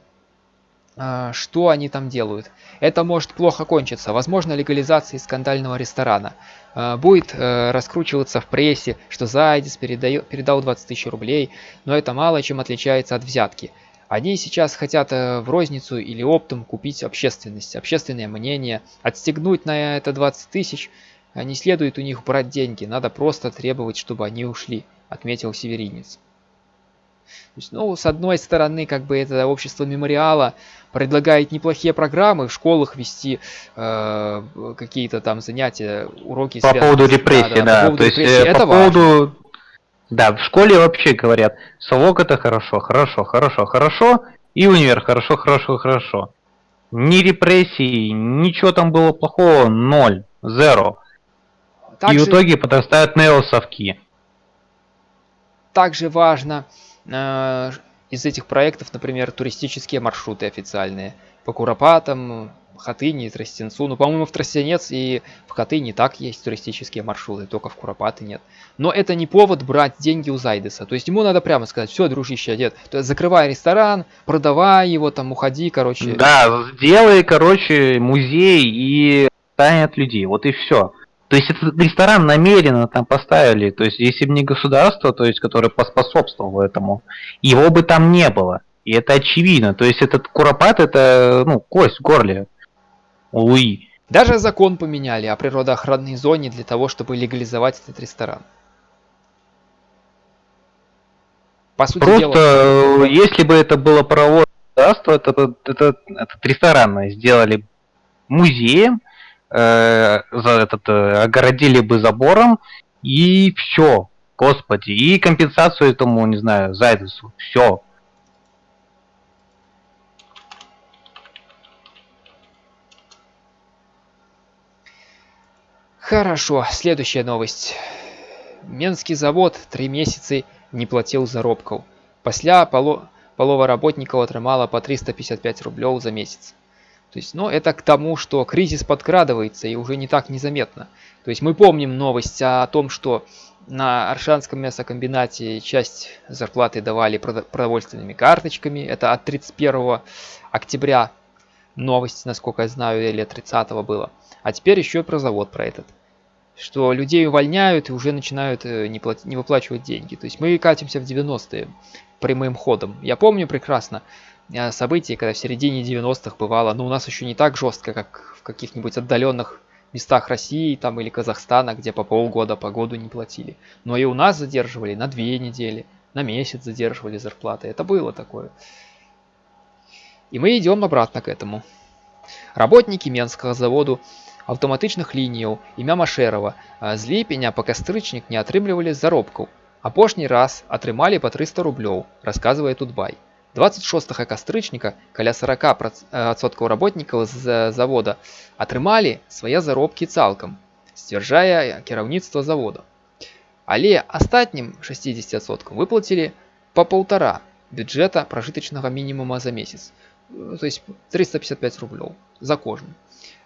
а, что они там делают. Это может плохо кончиться. Возможно, легализация скандального ресторана. А, будет э, раскручиваться в прессе, что Зайдис передал 20 тысяч рублей, но это мало чем отличается от взятки. Они сейчас хотят э, в розницу или оптом купить общественность, общественное мнение, отстегнуть на это 20 тысяч. Не следует у них брать деньги, надо просто требовать, чтобы они ушли, отметил Северинец. То есть, ну, с одной стороны, как бы это общество мемориала предлагает неплохие программы в школах вести э, какие-то там занятия, уроки. По поводу репрессий, да. По поводу То есть. Э, по поводу важно. Да, в школе вообще говорят, совок это хорошо, хорошо, хорошо, хорошо, и универ хорошо, хорошо, хорошо. Ни репрессий, ничего там было плохого, ноль, зеро. Также, и в итоге подрастают неосовки. Также важно э, из этих проектов, например, туристические маршруты официальные. По Куропатам, Хатыни, Тростенцу. Ну, по-моему, в Тростенец и в Хатыни так есть туристические маршруты, только в Куропаты нет. Но это не повод брать деньги у Зайдеса. То есть ему надо прямо сказать, все, дружище, дед, то есть закрывай ресторан, продавай его, там, уходи, короче. Да, сделай, короче, музей и станет людей. Вот и все. То есть этот ресторан намеренно там поставили. То есть если бы не государство, то есть которое поспособствовало этому, его бы там не было. И это очевидно. То есть этот куропат это ну, кость в горле. Луи. Даже закон поменяли о природоохранной зоне для того, чтобы легализовать этот ресторан. По сути Просто дела, если бы это было правовое государство, это, это, это, этот ресторан сделали музеем, э, за этот, э, огородили бы забором, и все, господи, и компенсацию этому, не знаю, Зайдусу, все. Хорошо, следующая новость. Менский завод три месяцы не платил заробков. Пасля поло... полова работников атрымала по 355 рублей за месяц. То есть, ну, это к тому, что кризис подкрадывается и уже не так незаметно. То есть мы помним новость о том, что на Аршанском мясокомбинате часть зарплаты давали продовольственными карточками. Это от 31 октября новость, насколько я знаю, или 30 было. А теперь еще про завод про этот что людей увольняют и уже начинают э, не, плат... не выплачивать деньги. То есть мы катимся в 90-е прямым ходом. Я помню прекрасно э, события, когда в середине 90-х бывало, но у нас еще не так жестко, как в каких-нибудь отдаленных местах России там или Казахстана, где по полгода по году не платили. Но и у нас задерживали на две недели, на месяц задерживали зарплаты. Это было такое. И мы идем обратно к этому. Работники Менского завода аўтаматычных лініяў імя Машэрава з ліпеня па кастрычнік не атрымлівалі заробкаў. Апошні раз атрымалі па 300 рублёў, расказвае Тутбай. 26 кастрычніка каля 40% работнікаў з завода атрымалі свае заробкі цалкам, сцвярджае кіраўніцтва завода. Але астатнім 60% выплацілі па паўтара бюджэта пражытачнага мінімума за месяц, то есть 355 рублёў за кожны.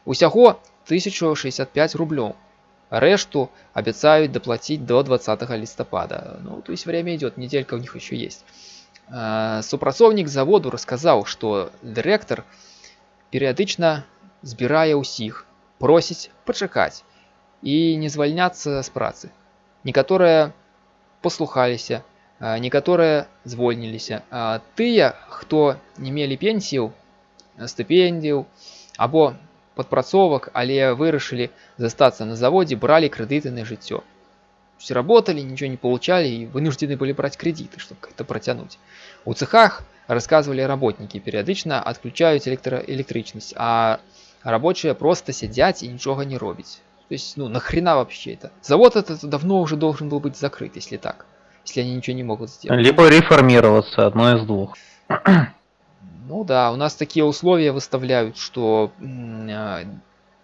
Усяго 1065 рублёў. Решту обещают доплатить до 20 листопада. Ну, то есть время идет, неделька у них еще есть. Супрацоўнік заводу рассказал, что директор перыядычна збірае ўсіх, просіць пачакаць і не звальняцца з працы. Некаторыя паслухаліся, некаторыя звольніліся. Тыя, хто не мелі пенсіяў, стыпендіяў або падпрацовак, але вырашылі застацца на заводе, брали кредиты на жыццё. Все работали, ничего не получали и вынуждены были брать кредиты, чтобы как-то протянуть. У цехах, рассказывали работники, периодично отключают электроэлектричность, а рабочие просто сидят и ничего не робить. То есть, ну, нахрена вообще это? Завод этот давно уже должен был быть закрыт, если так. Если они ничего не могут сделать. Либо реформироваться, одно из двух. Ну да, у нас такие условия выставляют, что а,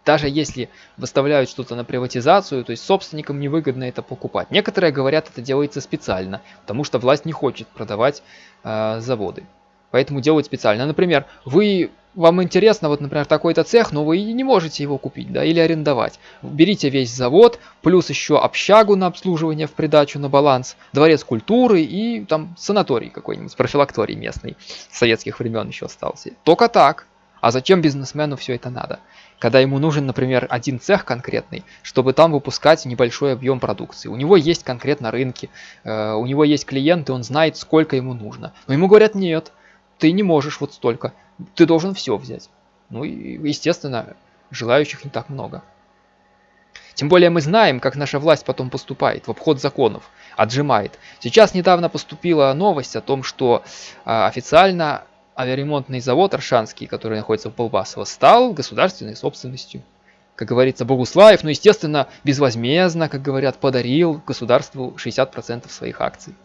даже если выставляют что-то на приватизацию, то есть собственникам невыгодно это покупать. Некоторые говорят, это делается специально, потому что власть не хочет продавать э, заводы. Поэтому делают специально. Например, вы вам интересно, вот, например, такой-то цех, но вы не можете его купить, да, или арендовать. Берите весь завод, плюс еще общагу на обслуживание в придачу на баланс, дворец культуры и там санаторий какой-нибудь, профилакторий местный, советских времен еще остался. Только так. А зачем бизнесмену все это надо? Когда ему нужен, например, один цех конкретный, чтобы там выпускать небольшой объем продукции. У него есть конкретно рынки, э, у него есть клиенты, он знает, сколько ему нужно. Но ему говорят, нет, ты не можешь вот столько ты должен все взять. Ну и, естественно, желающих не так много. Тем более мы знаем, как наша власть потом поступает в обход законов, отжимает. Сейчас недавно поступила новость о том, что э, официально авиаремонтный завод Аршанский, который находится в Полбасово, стал государственной собственностью. Как говорится, Богуслаев, ну естественно, безвозмездно, как говорят, подарил государству 60% своих акций.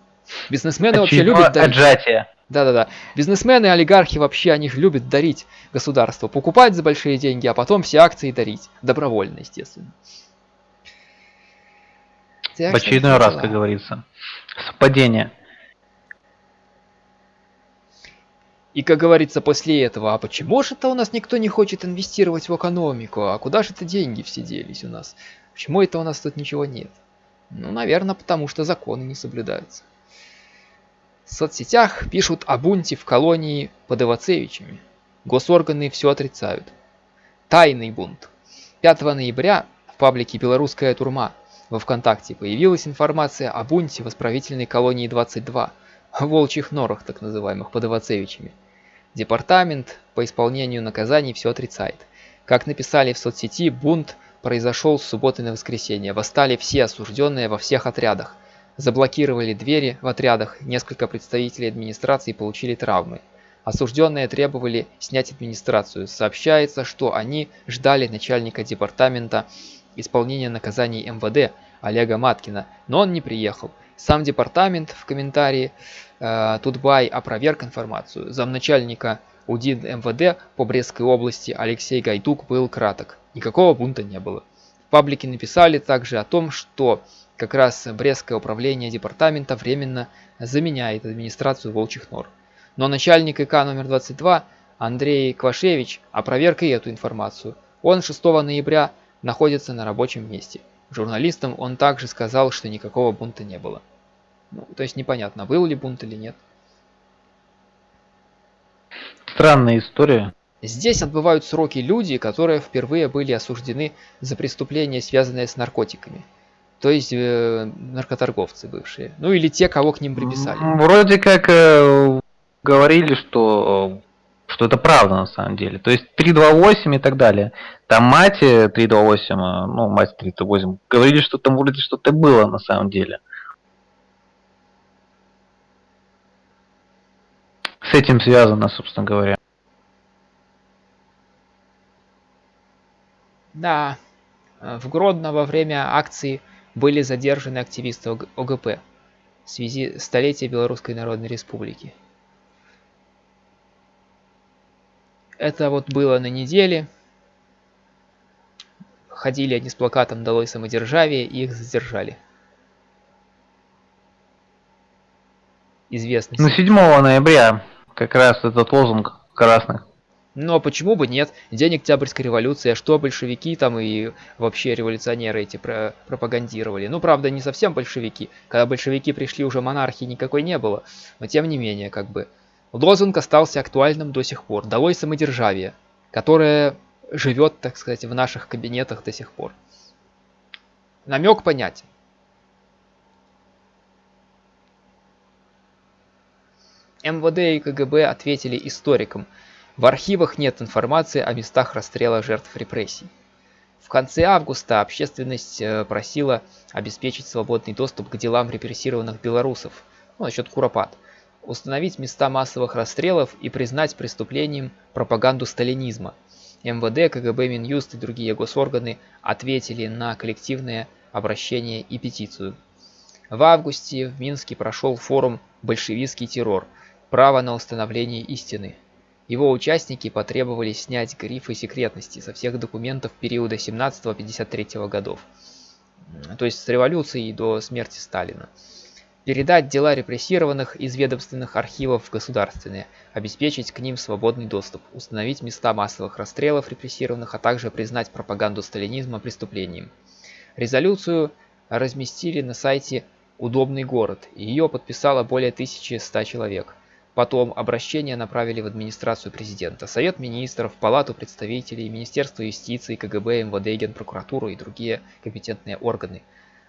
Бизнесмены вообще любят дарить. Отжатие. Да-да-да. Бизнесмены, олигархи вообще, они же любят дарить государству. Покупать за большие деньги, а потом все акции дарить. Добровольно, естественно. Так, В очередной раз, как говорится. Совпадение. И, как говорится после этого, а почему же это у нас никто не хочет инвестировать в экономику? А куда же это деньги все делись у нас? Почему это у нас тут ничего нет? Ну, наверное, потому что законы не соблюдаются. В соцсетях пишут о бунте в колонии под Ивацевичами. Госорганы все отрицают. Тайный бунт. 5 ноября в паблике «Белорусская турма» во ВКонтакте появилась информация о бунте в исправительной колонии 22, о волчьих норах так называемых под Ивацевичами. Департамент по исполнению наказаний все отрицает. Как написали в соцсети, бунт произошел с субботы на воскресенье. Восстали все осужденные во всех отрядах. Заблокировали двери в отрядах, несколько представителей администрации получили травмы. Осужденные требовали снять администрацию. Сообщается, что они ждали начальника департамента исполнения наказаний МВД Олега Маткина, но он не приехал. Сам департамент в комментарии э, Тутбай опроверг информацию. Замначальника УДИН МВД по Брестской области Алексей Гайдук был краток. Никакого бунта не было. В паблике написали также о том, что как раз Брестское управление департамента временно заменяет администрацию Волчьих Нор. Но начальник ИК номер 22 Андрей Квашевич опроверг и эту информацию. Он 6 ноября находится на рабочем месте. Журналистам он также сказал, что никакого бунта не было. Ну, то есть непонятно, был ли бунт или нет. Странная история. Здесь отбывают сроки люди, которые впервые были осуждены за преступления, связанные с наркотиками. То есть э, наркоторговцы бывшие. Ну или те, кого к ним приписали. Вроде как э, говорили, что что это правда на самом деле. То есть 328 и так далее. Там мать 328, э, ну мать 328, говорили, что там вроде что-то было на самом деле. С этим связано, собственно говоря. Да, э, в Гродно во время акции были задержаны активисты ОГП в связи с столетием Белорусской Народной Республики. Это вот было на неделе. Ходили они с плакатом «Долой самодержавие» и их задержали. Известный. Ну, 7 ноября как раз этот лозунг красных но почему бы нет? День Октябрьской революции, а что большевики там и вообще революционеры эти про пропагандировали? Ну, правда, не совсем большевики. Когда большевики пришли, уже монархии никакой не было. Но тем не менее, как бы. Лозунг остался актуальным до сих пор. Долой самодержавие, которое живет, так сказать, в наших кабинетах до сих пор. Намек понятен. МВД и КГБ ответили историкам – в архивах нет информации о местах расстрела жертв репрессий. В конце августа общественность э, просила обеспечить свободный доступ к делам репрессированных белорусов, ну, насчет Куропат, установить места массовых расстрелов и признать преступлением пропаганду сталинизма. МВД, КГБ, Минюст и другие госорганы ответили на коллективное обращение и петицию. В августе в Минске прошел форум «Большевистский террор. Право на установление истины», его участники потребовали снять грифы секретности со всех документов периода 17-53 годов, то есть с революции до смерти Сталина. Передать дела репрессированных из ведомственных архивов в государственные, обеспечить к ним свободный доступ, установить места массовых расстрелов репрессированных, а также признать пропаганду сталинизма преступлением. Резолюцию разместили на сайте «Удобный город», и ее подписало более 1100 человек – Потом обращение направили в администрацию президента, Совет министров, Палату представителей, Министерство юстиции, КГБ, МВД, Генпрокуратуру и другие компетентные органы.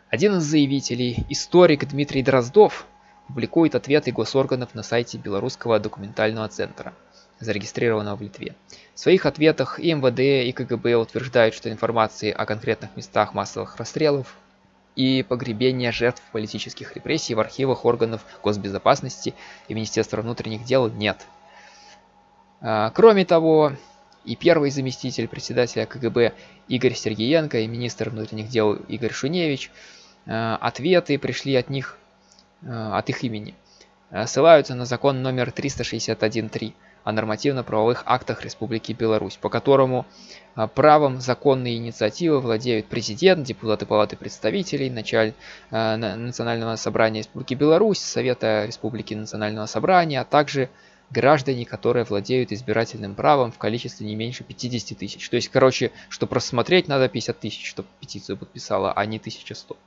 Один из заявителей, историк Дмитрий Дроздов, публикует ответы госорганов на сайте Белорусского документального центра, зарегистрированного в Литве. В своих ответах и МВД, и КГБ утверждают, что информации о конкретных местах массовых расстрелов и погребения жертв политических репрессий в архивах органов госбезопасности и Министерства внутренних дел нет. А, кроме того, и первый заместитель председателя КГБ Игорь Сергеенко и министр внутренних дел Игорь Шуневич а, ответы пришли от них, а, от их имени. Ссылаются на закон номер 361.3 о нормативно-правовых актах Республики Беларусь, по которому а, правом законной инициативы владеют президент, депутаты Палаты представителей, началь Национального собрания Республики Беларусь, Совета Республики Национального собрания, а также граждане, которые владеют избирательным правом в количестве не меньше 50 тысяч. То есть, короче, чтобы рассмотреть, надо 50 тысяч, чтобы петицию подписала, а не 1100.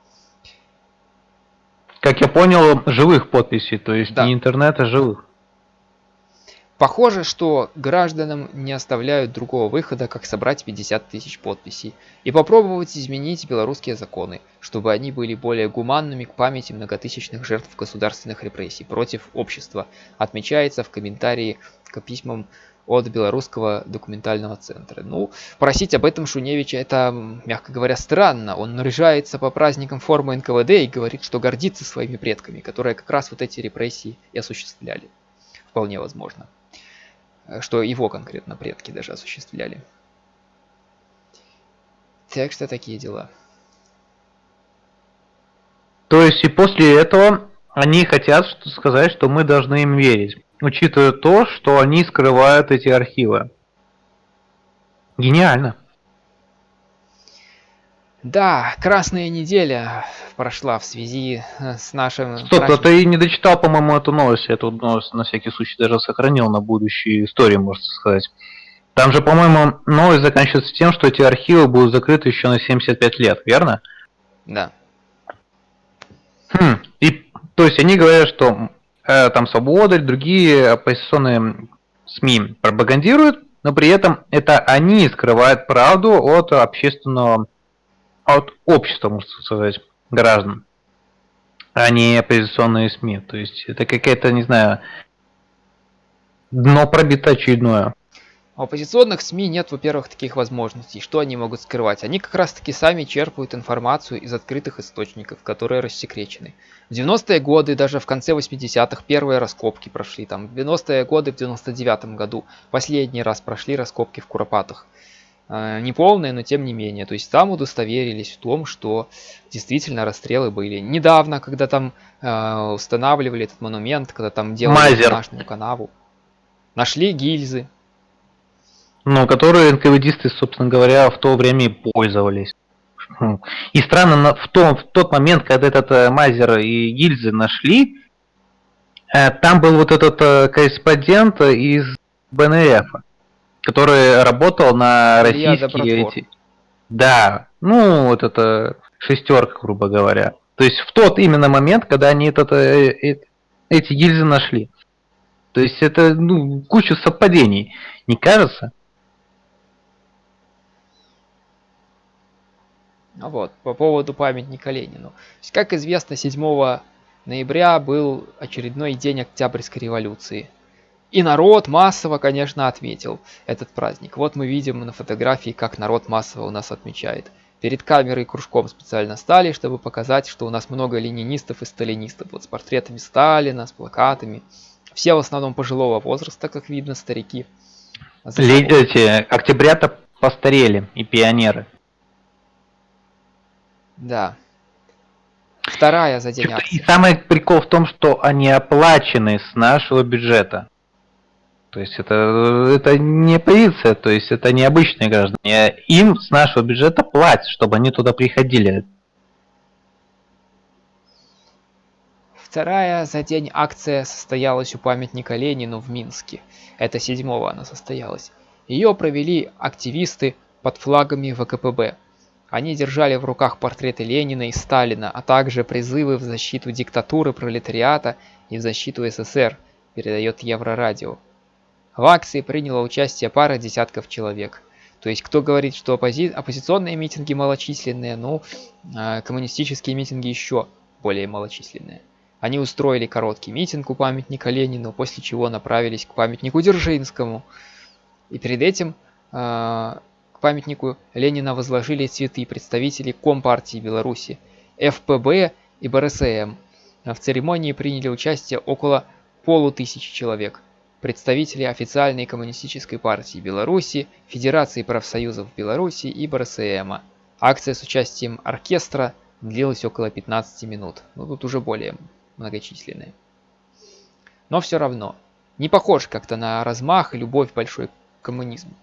Как я понял, живых подписей, то есть Да. не интернета, а живых. Похоже, что гражданам не оставляют другого выхода, как собрать 50 тысяч подписей и попробовать изменить белорусские законы, чтобы они были более гуманными к памяти многотысячных жертв государственных репрессий против общества, отмечается в комментарии к письмам от Белорусского документального центра. Ну, просить об этом Шуневича это, мягко говоря, странно. Он наряжается по праздникам формы НКВД и говорит, что гордится своими предками, которые как раз вот эти репрессии и осуществляли. Вполне возможно что его конкретно предки даже осуществляли. Так что такие дела. То есть и после этого они хотят сказать, что мы должны им верить, учитывая то, что они скрывают эти архивы. Гениально. Да, красная неделя прошла в связи э, с нашим... Стоп, а праздником. ты не дочитал, по-моему, эту новость. Я эту новость на всякий случай даже сохранил на будущие истории, можно сказать. Там же, по-моему, новость заканчивается тем, что эти архивы будут закрыты еще на 75 лет, верно? Да. Хм. И, то есть они говорят, что э, там Свобода и другие оппозиционные СМИ пропагандируют, но при этом это они скрывают правду от общественного, от общества, можно сказать, граждан, а не оппозиционные СМИ. То есть это какая-то, не знаю, дно пробито очередное. У оппозиционных СМИ нет, во-первых, таких возможностей. Что они могут скрывать? Они как раз таки сами черпают информацию из открытых источников, которые рассекречены. В 90-е годы, даже в конце 80-х, первые раскопки прошли. Там, в 90-е годы, в 99-м году, последний раз прошли раскопки в Куропатах. Э, Неполные, но тем не менее. То есть там удостоверились в том, что действительно расстрелы были. Недавно, когда там э, устанавливали этот монумент, когда там делали дренажную канаву, нашли гильзы, Ну, которые НКВДисты, собственно говоря, в то время и пользовались. Хм. И странно, в, том, в тот момент, когда этот э, Мазер и гильзы нашли, э, там был вот этот корреспондент из БНРФ, который работал на российские эти... Да, ну, вот это шестерка, грубо говоря. То есть в тот именно момент, когда они этот, э, э, эти гильзы нашли. То есть это ну, куча совпадений, не кажется? Ну Вот, по поводу памятника Ленину. Как известно, 7 ноября был очередной день Октябрьской революции. И народ массово, конечно, отметил этот праздник. Вот мы видим на фотографии, как народ массово у нас отмечает. Перед камерой кружком специально стали, чтобы показать, что у нас много ленинистов и сталинистов. Вот с портретами Сталина, с плакатами. Все в основном пожилого возраста, как видно, старики. За Ле- эти октябрята постарели и пионеры. Да. Вторая за день И самый прикол в том, что они оплачены с нашего бюджета. То есть это, это не полиция, то есть это не обычные граждане. Им с нашего бюджета платят, чтобы они туда приходили. Вторая за день акция состоялась у памятника Ленину в Минске. Это седьмого она состоялась. Ее провели активисты под флагами ВКПБ. Они держали в руках портреты Ленина и Сталина, а также призывы в защиту диктатуры пролетариата и в защиту СССР, передает Еврорадио. В акции приняло участие пара десятков человек. То есть, кто говорит, что оппози- оппозиционные митинги малочисленные, ну, а, коммунистические митинги еще более малочисленные. Они устроили короткий митинг у памятника Ленину, после чего направились к памятнику Дзержинскому. И перед этим а, к памятнику Ленина возложили цветы представители Компартии Беларуси, ФПБ и БРСМ. В церемонии приняли участие около полутысячи человек. Представители официальной коммунистической партии Беларуси, Федерации профсоюзов Беларуси и БРСМ. Акция с участием оркестра длилась около 15 минут. Ну тут уже более многочисленные. Но все равно, не похож как-то на размах и любовь большой к коммунизму.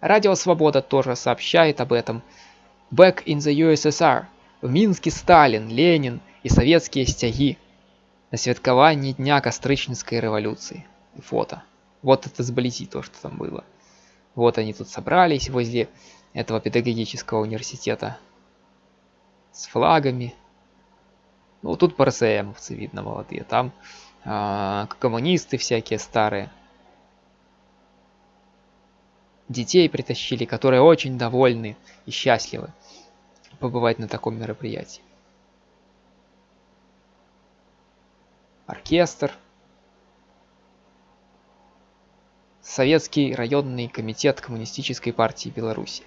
Радио Свобода тоже сообщает об этом. Back in the USSR. В Минске Сталин, Ленин і савецкія сцягі на святкаванні дня кастрычніцкай рэвалюцыі фото вот это сблизи то что там было вот они тут собрались возле этого педагогического университета с флагами ну тут по РСМовцы видно молодые там э, коммунисты всякие старые детей притащили которые очень довольны и счастливы побывать на таком мероприятии Оркестр Советский районный комитет Коммунистической партии Беларуси.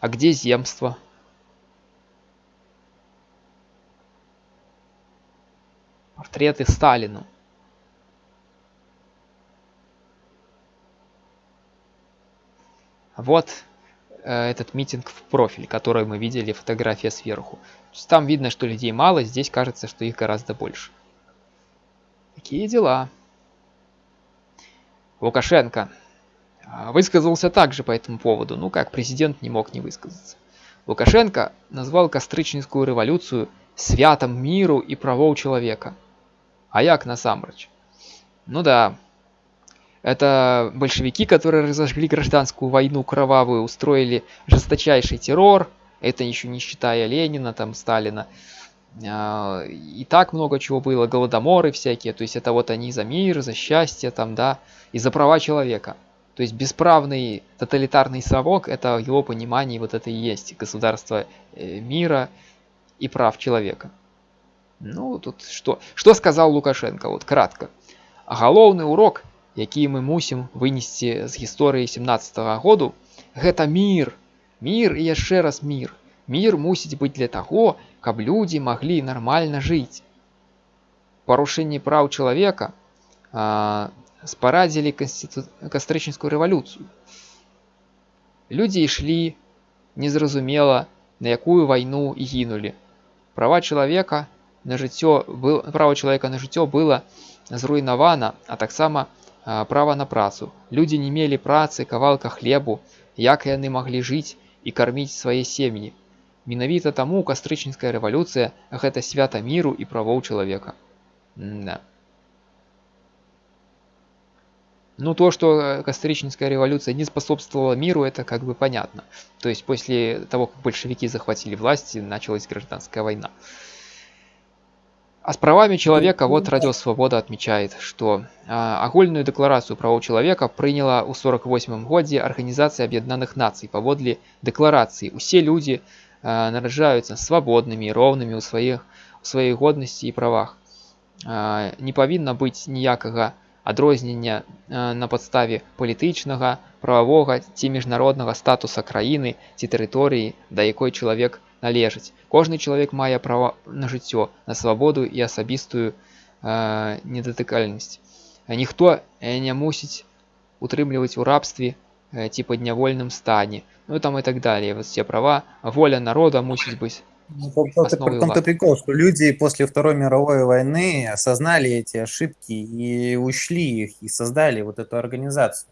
А где земство? Портреты Сталину. Вот э, этот митинг в профиль, который мы видели, фотография сверху. Там видно, что людей мало, здесь кажется, что их гораздо больше. Такие дела. Лукашенко а, высказался также по этому поводу, ну как президент не мог не высказаться. Лукашенко назвал кастрычніцкую революцию святом миру и правоў человека. А як насамрэч? Ну да, это большевики, которые разожгли гражданскую войну кровавую, устроили жесточайший террор, это еще не считая Ленина, там, Сталина, и так много чего было, голодоморы всякие, то есть это вот они за мир, за счастье, там, да, и за права человека. То есть бесправный тоталитарный совок, это в его понимании вот это и есть государство э, мира и прав человека. Ну, тут что? Что сказал Лукашенко, вот кратко. Галоўны урок, які мы мусім вынесці з гісторыі 17 -го году, гэта мир. Мир и яшчэ раз мир. Мир мусіць быць для таго, каб людзі маглі нармальна жыць. Парушэнне праў чалавека а, спарадзілі канститу... кастрычніцкую рэвалюцыю. Людзі ішлі незразумела, на якую вайну і гінулі. Права чалавека на жыццё был права чалавека на жыццё было зруйнавана, а таксама права на працу. Людзі не мелі працы, кавалка хлебу, як яны маглі жыць і карміць свае сем'і. Менавіта таму кастрычніцкая рэвалюцыя гэта свята міру і правоў чалавека. Да. Ну, то, что Костричинская революция не способствовала миру, это как бы понятно. То есть после того, как большевики захватили власть, началась гражданская война. А с правами человека вот Радио Свобода отмечает, что а, агульную декларацию правоў человека приняла ў 48 годзе Организация Объединенных Наций. Паводле декларации усе люди а, наражаюцца свабоднымі роўнымі ў сваіх у сваёй годнасці і правах. А, не павінна быць ніякага адрознення на падставе палітычнага, прававога ці міжнароднага статуса краіны ці тэрыторыі, да якой чалавек належыць. Кожны чалавек мае права на жыццё, на свабоду і асабістую э, недатыкальнасць. Ніхто не мусіць утрымліваць у рабстве ці паднявольным стане. Ну там і так далее. Вот все права, воля народа мусіць быць ну, том-то прикол, что люди после Второй мировой войны осознали эти ошибки и ушли их, и создали вот эту организацию.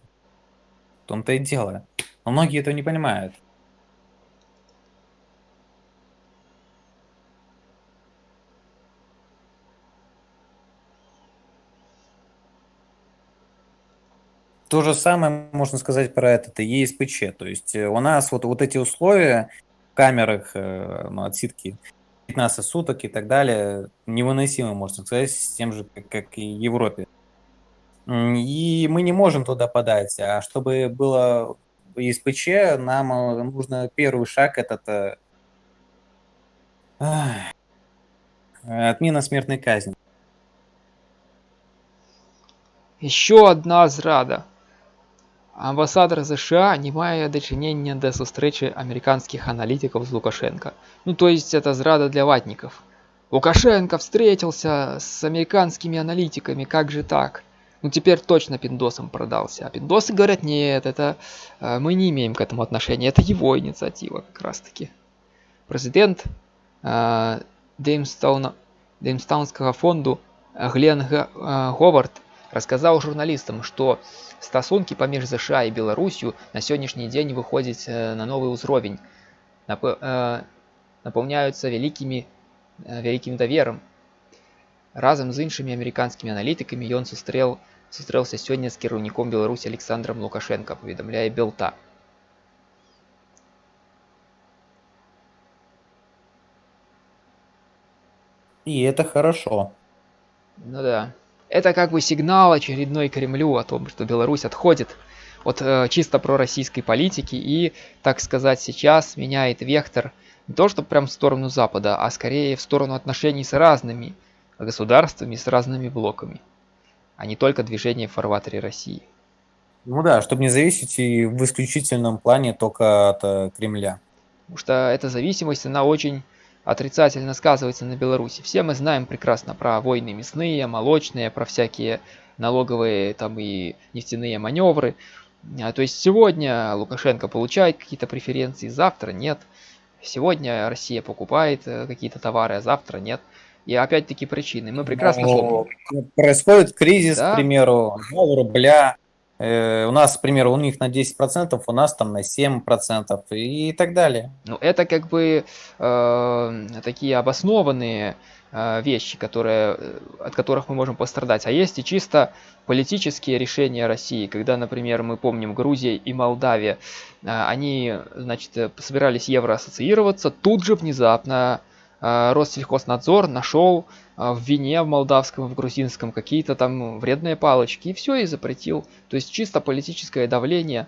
В том-то и дело. Но многие этого не понимают. То же самое можно сказать про этот ЕСПЧ. То есть э, у нас вот, вот эти условия, камерах, э, ну, отсидки 15 суток и так далее, невыносимо, можно сказать, с тем же, как, как и в Европе. И мы не можем туда подать. А чтобы было ИСПЧ, нам э, нужно первый шаг этот отмена смертной казни. Еще одна зрада. Амбасадор США не мае дачынення да сустрэчы американских аналитиков с Лукашенко. Ну то есть это зрада для ватников. Лукашенко встретился с американскими аналитиками, как же так? Ну теперь точно пиндосом продался. А пиндосы говорят, нет, это э, мы не имеем к этому отношения, это его инициатива как раз таки. Президент э, Деймстаунского фонду Глен э, Говард рассказал журналистам, что стасункі паміж ЗША і Беларусю на сённяшні дзень выходзіць э, на новы ўзровень, э, напаўняюцца вялікімі э, вялікім даверам Разам з іншымі амерыканскімі аналітыкамі ён сустрэў сустрэўся сёння з кіраўніком Беларусі Александром Лукашенко, паведамляе Белта. И это хорошо. Ну да. Это как бы сигнал очередной Кремлю о том, что Беларусь отходит от э, чисто пророссийской политики и, так сказать, сейчас меняет вектор не то, что прям в сторону Запада, а скорее в сторону отношений с разными государствами, с разными блоками, а не только движение в фарватере России. Ну да, чтобы не зависеть и в исключительном плане только от э, Кремля. Потому что эта зависимость, она очень отрицательно сказывается на Беларуси. Все мы знаем прекрасно про войны мясные, молочные, про всякие налоговые там и нефтяные маневры. А, то есть сегодня Лукашенко получает какие-то преференции, завтра нет. Сегодня Россия покупает э, какие-то товары, а завтра нет. И опять-таки причины. Мы прекрасно Но помним. Происходит кризис, Да. к примеру, рубля. Э, У нас, к примеру, у них на 10%, у нас там на 7% и так далее. Ну, это как бы э, такие обоснованные э, вещи, которые, э, от которых мы можем пострадать. А есть и чисто политические решения России, когда, например, мы помним Грузия и Молдавия, э, они, значит, собирались евроассоциироваться, тут же внезапно Россельхознадзор нашел э, в вине в молдавском и в грузинском какие-то там вредные палочки и все и запретил. То есть чисто политическое давление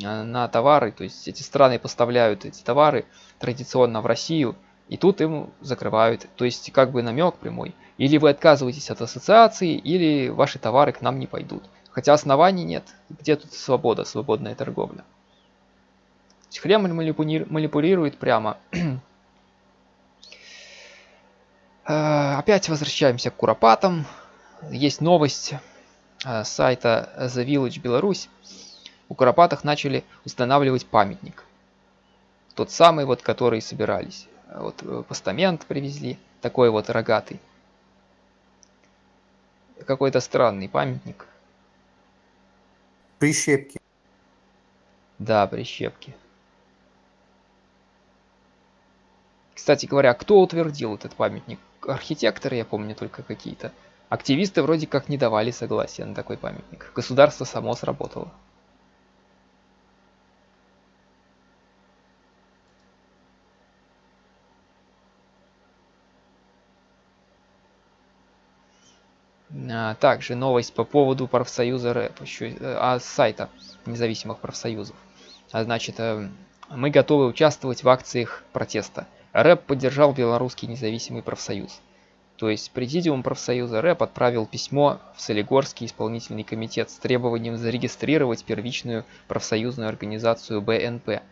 э, на товары, то есть эти страны поставляют эти товары традиционно в Россию, и тут им закрывают. То есть как бы намек прямой. Или вы отказываетесь от ассоциации, или ваши товары к нам не пойдут. Хотя оснований нет. Где тут свобода, свободная торговля? Кремль манипули- манипулирует прямо. Э, Опять возвращаемся к Куропатам. Есть новость э, сайта The Village Беларусь. У Куропатах начали устанавливать памятник. Тот самый вот, который собирались. Вот э, постамент привезли, такой вот рогатый. Какой-то странный памятник. Прищепки. Да, прищепки. Кстати говоря, кто утвердил этот памятник? Архитекторы, я помню, только какие-то. Активисты вроде как не давали согласия на такой памятник. Государство само сработало. А, Также новость по поводу профсоюза рэп, еще, э, а сайта независимых профсоюзов. А значит, э, мы готовы участвовать в акциях протеста. Рэп поддержал белорусский независимый профсоюз. То есть президиум профсоюза рэп отправил письмо в Солигорский исполнительный комитет с требованием зарегистрировать первичную профсоюзную организацию БНП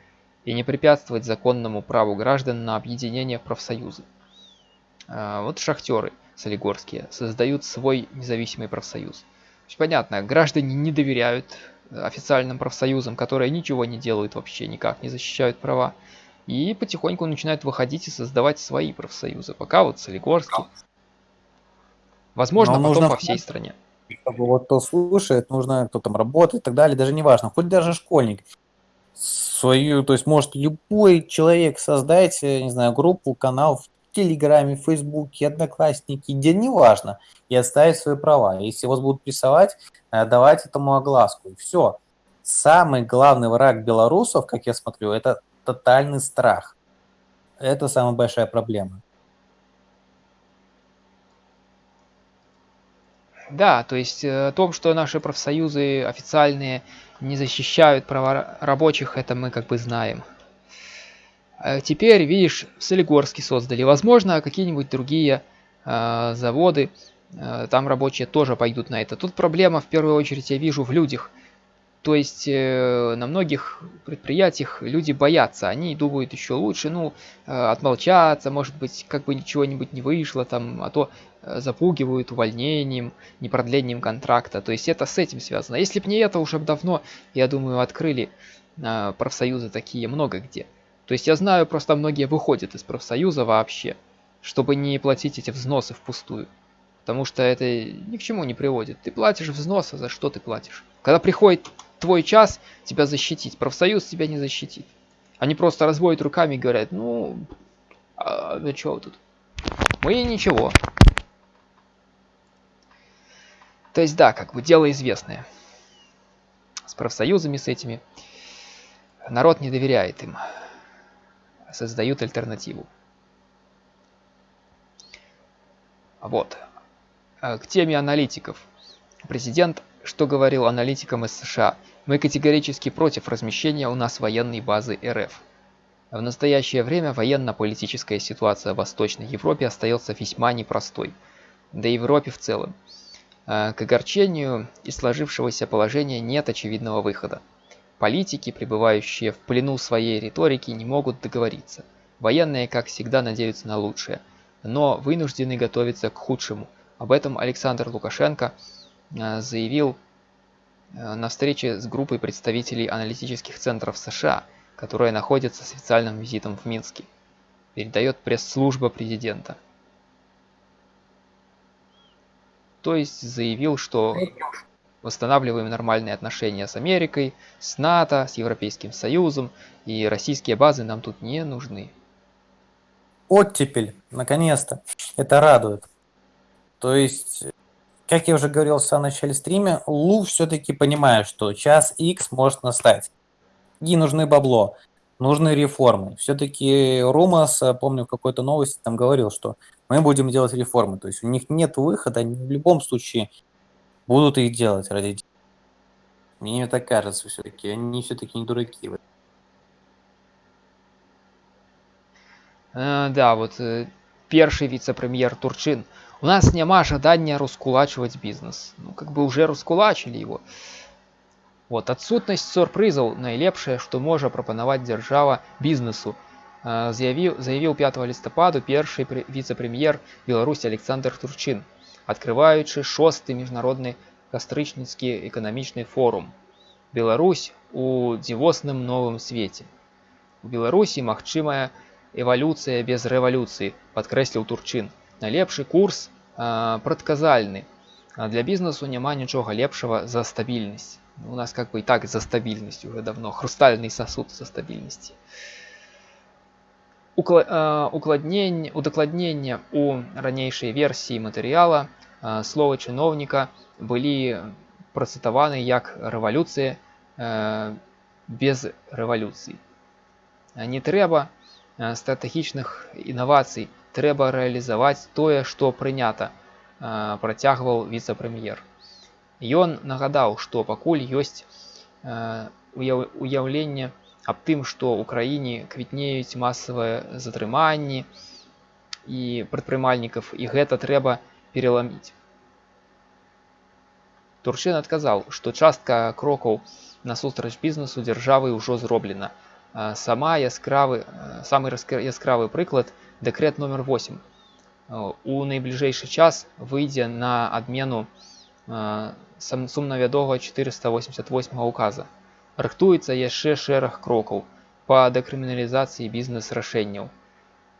и не препятствовать законному праву граждан на объединение в профсоюзы. А, Вот шахтеры солигорские создают свой независимый профсоюз. Понятно, граждане не доверяют официальным профсоюзам, которые ничего не делают вообще, никак не защищают права. И потихоньку начинают выходить и создавать свои профсоюзы. Пока вот Солигорский. Возможно, Но потом нужно по всей стране. Чтобы вот кто слушает, нужно, кто там работает и так далее, даже не важно, хоть даже школьник. Свою, то есть может любой человек создать, э, не знаю, группу, канал в Телеграме, Фейсбуке, Одноклассники, где неважно, и отставить свои права. Если вас будут прессовать, э, давать этому огласку. И все. Самый главный враг белорусов, как я смотрю, это тотальный страх. Это самая большая проблема. Да, то есть э, о том, что наши профсоюзы официальные не защищают права ра- рабочих, это мы как бы знаем. А Теперь, видишь, в Солигорске создали. Возможно, какие-нибудь другие э, заводы, э, там рабочие тоже пойдут на это. Тут проблема, в первую очередь, я вижу в людях. То есть э, на многих предприятиях люди боятся, они думают еще лучше, ну, э, отмолчаться, может быть, как бы ничего-нибудь не вышло там, а то э, запугивают увольнением, непродлением контракта. То есть это с этим связано. Если бы не это, уже давно, я думаю, открыли э, профсоюзы такие много где. То есть я знаю, просто многие выходят из профсоюза вообще, чтобы не платить эти взносы впустую. Потому что это ни к чему не приводит. Ты платишь взносы, за что ты платишь? Когда приходит твой час тебя защитить, профсоюз тебя не защитит. Они просто разводят руками и говорят, ну, а, ну чё вы тут? Мы ничего. То есть, да, как бы дело известное. С профсоюзами с этими. Народ не доверяет им. Создают альтернативу. Вот. Э, к теме аналитиков. Президент что говорил аналитикам из США? Мы категорически против размещения у нас военной базы РФ. В настоящее время военно-политическая ситуация в Восточной Европе остается весьма непростой. Да и в Европе в целом. Э, к огорчению из сложившегося положения нет очевидного выхода. Политики, пребывающие в плену своей риторики, не могут договориться. Военные, как всегда, надеются на лучшее, но вынуждены готовиться к худшему. Об этом Александр Лукашенко Э, заявил на встрече с группой представителей аналитических центров США, которая находится с официальным визитом в Минске. Передает пресс-служба президента. То есть заявил, что восстанавливаем нормальные отношения с Америкой, с НАТО, с Европейским Союзом, и российские базы нам тут не нужны. Оттепель, наконец-то. Это радует. То есть как я уже говорил в самом начале стрима, Лу все-таки понимает, что час X может настать. И нужны бабло, нужны реформы. Все-таки Румас, э, помню, в какой-то новости там говорил, что мы будем делать реформы. То есть у них нет выхода, они в любом случае будут их делать ради Мне так кажется все-таки, они все-таки не дураки. Э, да, вот э, первый вице-премьер Турчин – у нас няма жадання раскулачивать бизнес. Ну, как бы уже раскулачили его. Вот, адсутнасць сюрпрызаў найлепшае, што можа прапанаваць дзяржава бізнесу. Заявіў, заявіў 5 лістападу першы віцэ-прэм'ер Беларусі Александр Турчын, адкрываючы шосты міжнародны кастрычніцкі эканамічны форум. Беларусь у дзівосным новым свеце. У Беларусі магчымая эвалюцыя без рэвалюцыі, падкрэсліў Турчын найлепшы курс прадказальны а для бізнесу няма нічога лепшага за стабільнасць у нас как бы і так за стабільнасць уже давно хрустальный сосуд со стабільнасці укладнень удакладнення у ранейшай версіі матэрыяла словы чыноўніка былі працытаваны як рэвалюцыя без рэвалюцыі не трэба стратэгічных інавацый трэба рэалізаваць тое што прынята працягваў віцэ-прэм'ер ён нагадаў што пакуль ёсць уяўленне аб тым што ў краіне квітнеюць масавыя затрыманні і прадпрымальнікаў і гэта трэба пераламіць турчын адказаў што частка крокаў насустрач бізнесу дзяржавы ўжо зроблена сама яскравы самы яскравы прыклад дэкрэт номер 8 у найбліжэйшы час выйдзе на адмену сумнавядога 488 указа рыхтуецца яшчэ шэраг крокаў по дэкрыміналізацыі бізнес-рашэнняў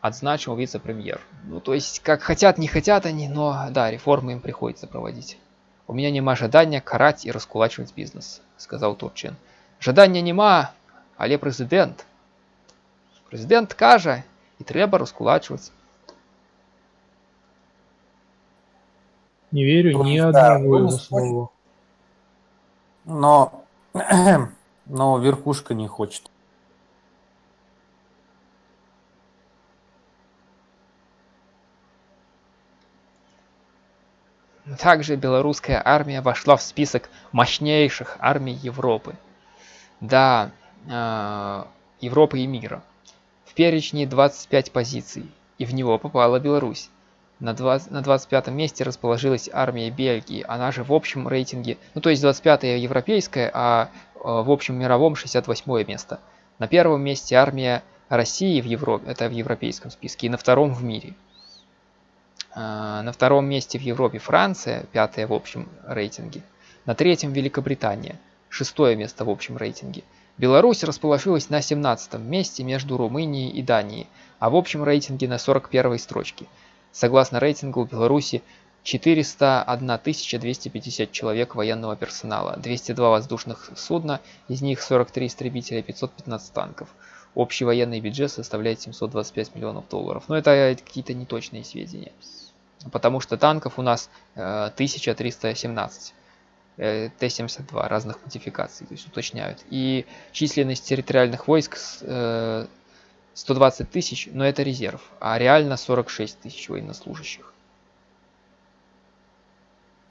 адзначыў віце-прэм'ер ну то есть как хотят не хотят они но да реформы им приходится проводить у меня няма жадання караць і раскулачваць бізнес сказаў турчын жадання няма але прэзідэнт прэзідэнт кажа і трэба раскулачваць Не верю ни одного его слова. Но, но верхушка не хочет. Также белорусская армия вошла в список мощнейших армий Европы. Да, э, Европы и мира. В перечне 25 позиций, и в него попала Беларусь. На, 20, на 25 месте расположилась армия Бельгии, она же в общем рейтинге, ну то есть 25-я европейская, а э, в общем мировом 68 место. На первом месте армия России в Европе, это в европейском списке, и на втором в мире. А, на втором месте в Европе Франция, пятая в общем рейтинге. На третьем Великобритания, шестое место в общем рейтинге. Беларусь расположилась на 17 месте между Румынией и Данией, а в общем рейтинге на 41 строчке. Согласно рейтингу, Беларуси 401 250 человек военного персонала, 202 воздушных судна, из них 43 истребителя, 515 танков. Общий военный бюджет составляет 725 миллионов долларов. Но это какие-то неточные сведения. потому что танков у нас э, 1317. Э, Т-72 разных модификаций, то есть уточняют. И численность территориальных войск э, 120 тысяч, но это резерв, а реально 46 тысяч военнослужащих.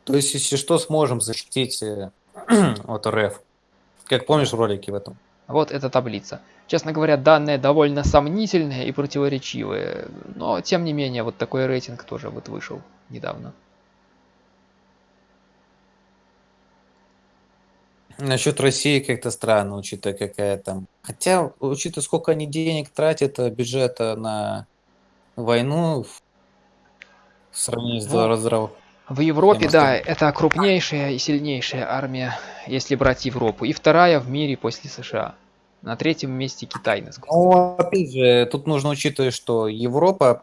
То есть, если что, сможем защитить э, от РФ. Как помнишь в ролике в этом? Вот эта таблица. Честно говоря, данные довольно сомнительные и противоречивые, но тем не менее, вот такой рейтинг тоже вот вышел недавно. Насчет России как-то странно, учитывая какая там. Хотя, учитывая, сколько они денег тратят э, бюджета на войну в в сравнении с Ну, раздрав... В Европе, да, это крупнейшая и сильнейшая армия, если брать Европу. И вторая в мире после США. На третьем месте Китай, насколько Ну, опять же, тут нужно учитывать, что Европа,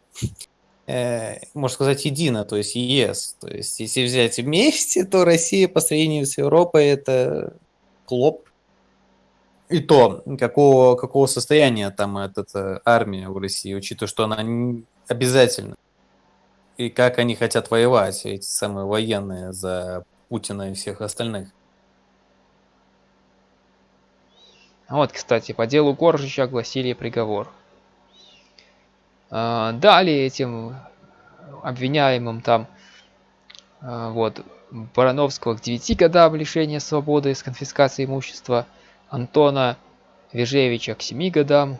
э, можно сказать, едина, то есть ЕС. То есть, если взять вместе, то Россия по сравнению с Европой это клоп. И то, какого, какого состояния там эта армия в России, учитывая, что она не обязательно. И как они хотят воевать, эти самые военные, за Путина и всех остальных. Вот, кстати, по делу Коржича огласили приговор. А, Дали этим обвиняемым там а, вот Барановского к 9 годам лишения свободы с конфискацией имущества, Антона Вежевича к 7 годам,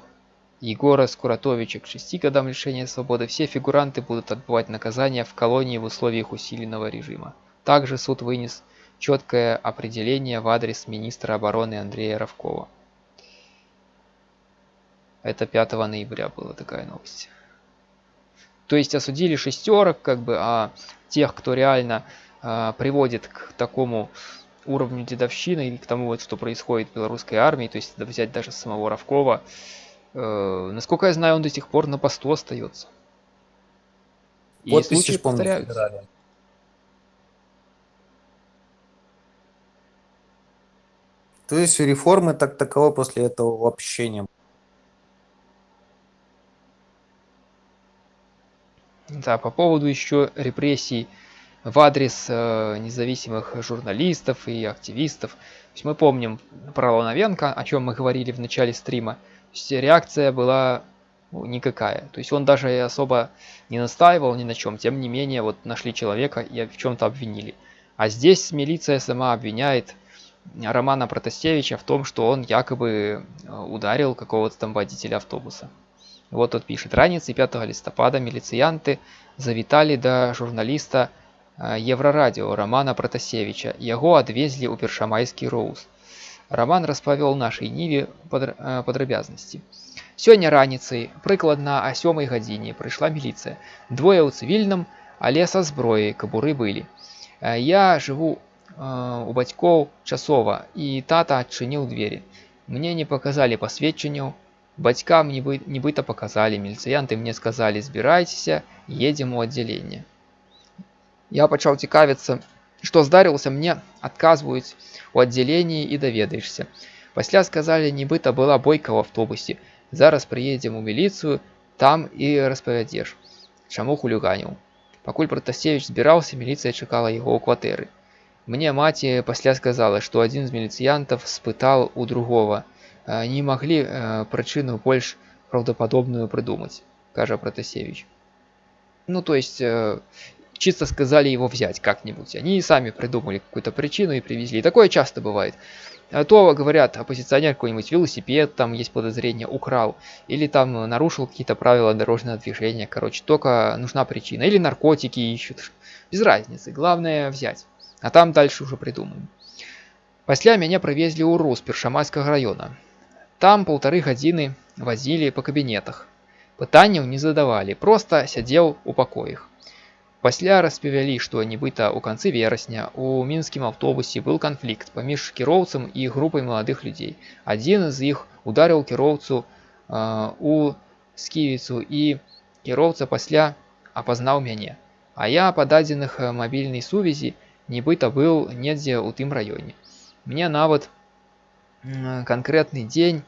Егора Скуратовича к 6 годам лишения свободы. Все фигуранты будут отбывать наказание в колонии в условиях усиленного режима. Также суд вынес четкое определение в адрес министра обороны Андрея Равкова. Это 5 ноября была такая новость. То есть осудили шестерок, как бы, а тех, кто реально а, приводит к такому уровню дедовщины или к тому, вот, что происходит в белорусской армии, то есть да, взять даже самого Равкова, э, насколько я знаю, он до сих пор на посту остается. И Подписи, случаи повторяются. собирали. То есть реформы так таковой после этого вообще не было. Да, по поводу еще репрессий в адрес э, независимых журналистов и активистов. То есть мы помним про Лановенко, о чем мы говорили в начале стрима. То есть реакция была ну, никакая. То есть он даже и особо не настаивал ни на чем. Тем не менее, вот нашли человека и в чем-то обвинили. А здесь милиция сама обвиняет Романа Протасевича в том, что он якобы э, ударил какого-то там водителя автобуса. Вот тут пишет. Раніцей 5 листопада міліцыянты завіталі да журналіста э, Еврорадио Романа Протасевича. Яго адвезлі ў першамайскі роўз. Роман распавёл нашай ніве падр- э, падрабязнасці. Сёння раніцай, прыкладна о сёмай гадзіне прыйшла міліцыя. Двое ў цывільным, але са зброяй кабуры былі. Э, Я жыву э, у бацькоў часова і тата адчыніў дзверы. Мне не паказалі пасведчанняў, Бацькам нібы, нібыта паказалі, міліцыянты мне сказалі, збірайцеся, едзем у аддзяленне. Я пачаў цікавіцца, што здарылася мне, адказваюць у аддзяленні і даведаешся. Пасля сказалі, нібыта была бойка ў аўтобусе. Зараз прыедзем у міліцыю, там і распавядзеш, чаму хуліганіў. Пакуль Пратасевіч збіраўся, міліцыя чакала яго ў кватэры. Мне маці пасля сказала, што адзін з міліцыянтаў спытаў у другого – «А не могли э, причину больше правдоподобную придумать, кажа Протасевич. Ну, то есть, э, чисто сказали его взять как-нибудь. Они сами придумали какую-то причину и привезли. И такое часто бывает. А то, говорят, оппозиционер какой-нибудь велосипед, там есть подозрение, украл. Или там нарушил какие-то правила дорожного движения. Короче, только нужна причина. Или наркотики ищут. Без разницы. Главное взять. А там дальше уже придумаем. Пасля мяне прывезлі ў рус першамайскага района. Там полторы гадзіны вазілі па кабінетах. Пытанняў не задавалі, проста сядзеў у пакоях. Пасля распавялі, што нібыта ў канцы верасня у мінскім аўтобусе быў канфлікт паміж кіроўцам і групай маладых людзей. Адзін з іх ударыў кіроўцу э, у сківіцу і кіроўца пасля апазнаў мяне. А я па дадзеных э, мабільнай сувязі нібыта быў недзе ў тым раёне. Мне нават м, канкрэтны дзень